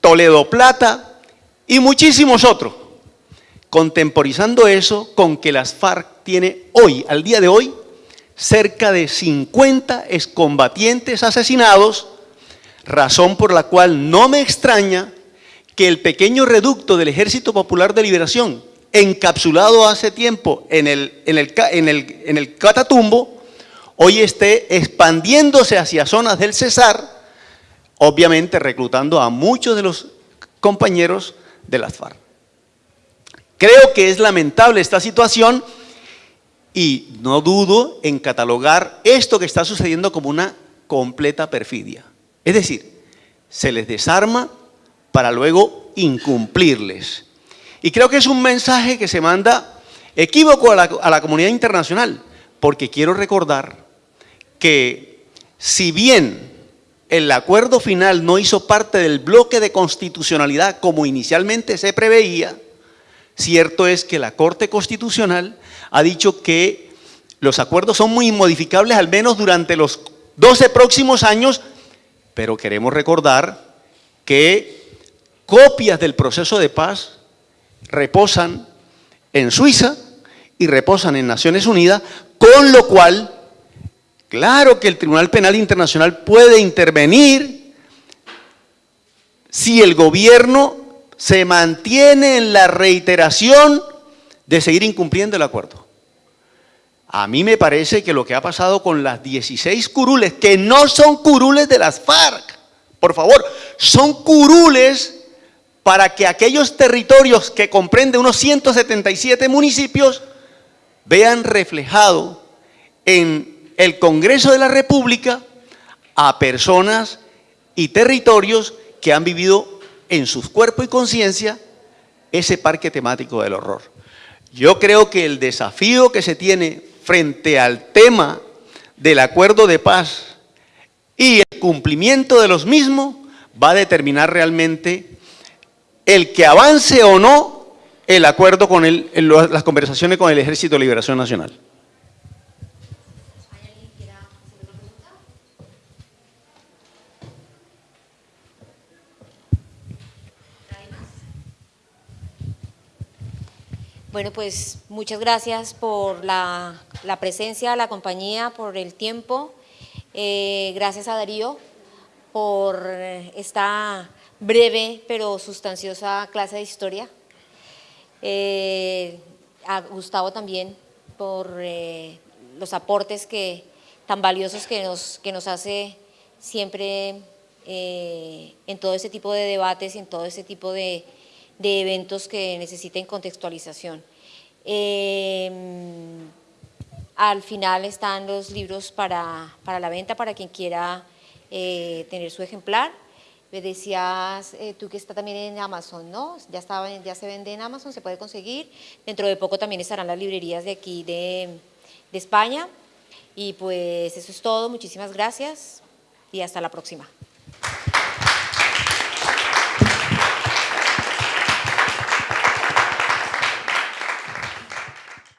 Toledo Plata y muchísimos otros. Contemporizando eso con que las FARC tiene hoy, al día de hoy, cerca de 50 excombatientes asesinados, razón por la cual no me extraña que el pequeño reducto del Ejército Popular de Liberación, encapsulado hace tiempo en el, en el, en el, Catatumbo, hoy esté expandiéndose hacia zonas del Cesar, obviamente reclutando a muchos de los compañeros de las FARC. Creo que es lamentable esta situación y no dudo en catalogar esto que está sucediendo como una completa perfidia. Es decir, se les desarma para luego incumplirles. Y creo que es un mensaje que se manda equívoco a la, comunidad internacional, porque quiero recordar que si bien el acuerdo final no hizo parte del bloque de constitucionalidad como inicialmente se preveía, cierto es que la Corte Constitucional ha dicho que los acuerdos son muy modificables al menos durante los 12 próximos años, pero queremos recordar que copias del proceso de paz reposan en Suiza y reposan en Naciones Unidas, con lo cual Claro que el Tribunal Penal Internacional puede intervenir si el gobierno se mantiene en la reiteración de seguir incumpliendo el acuerdo. A mí me parece que lo que ha pasado con las 16 curules, que no son curules de las FARC, por favor, son curules para que aquellos territorios que comprenden unos 177 municipios vean reflejado en el Congreso de la República a personas y territorios que han vivido en sus cuerpos y conciencia ese parque temático del horror. Yo creo que el desafío que se tiene frente al tema del acuerdo de paz y el cumplimiento de los mismos va a determinar realmente el que avance o no el acuerdo con el, las conversaciones con el Ejército de Liberación Nacional. Bueno, pues muchas gracias por la, presencia, la compañía, por el tiempo. Eh, gracias a Darío por esta breve pero sustanciosa clase de historia. Eh, a Gustavo también por eh, los aportes que, tan valiosos que nos, que nos hace siempre en todo ese tipo de debates y en todo ese tipo de, de eventos que necesiten contextualización. Al final están los libros para, la venta, para quien quiera eh, tener su ejemplar. Me decías eh, tú que está también en Amazon, ¿no? Ya, estaba, ya se vende en Amazon, se puede conseguir. Dentro de poco también estarán las librerías de aquí de, de España. Y pues eso es todo, muchísimas gracias y hasta la próxima.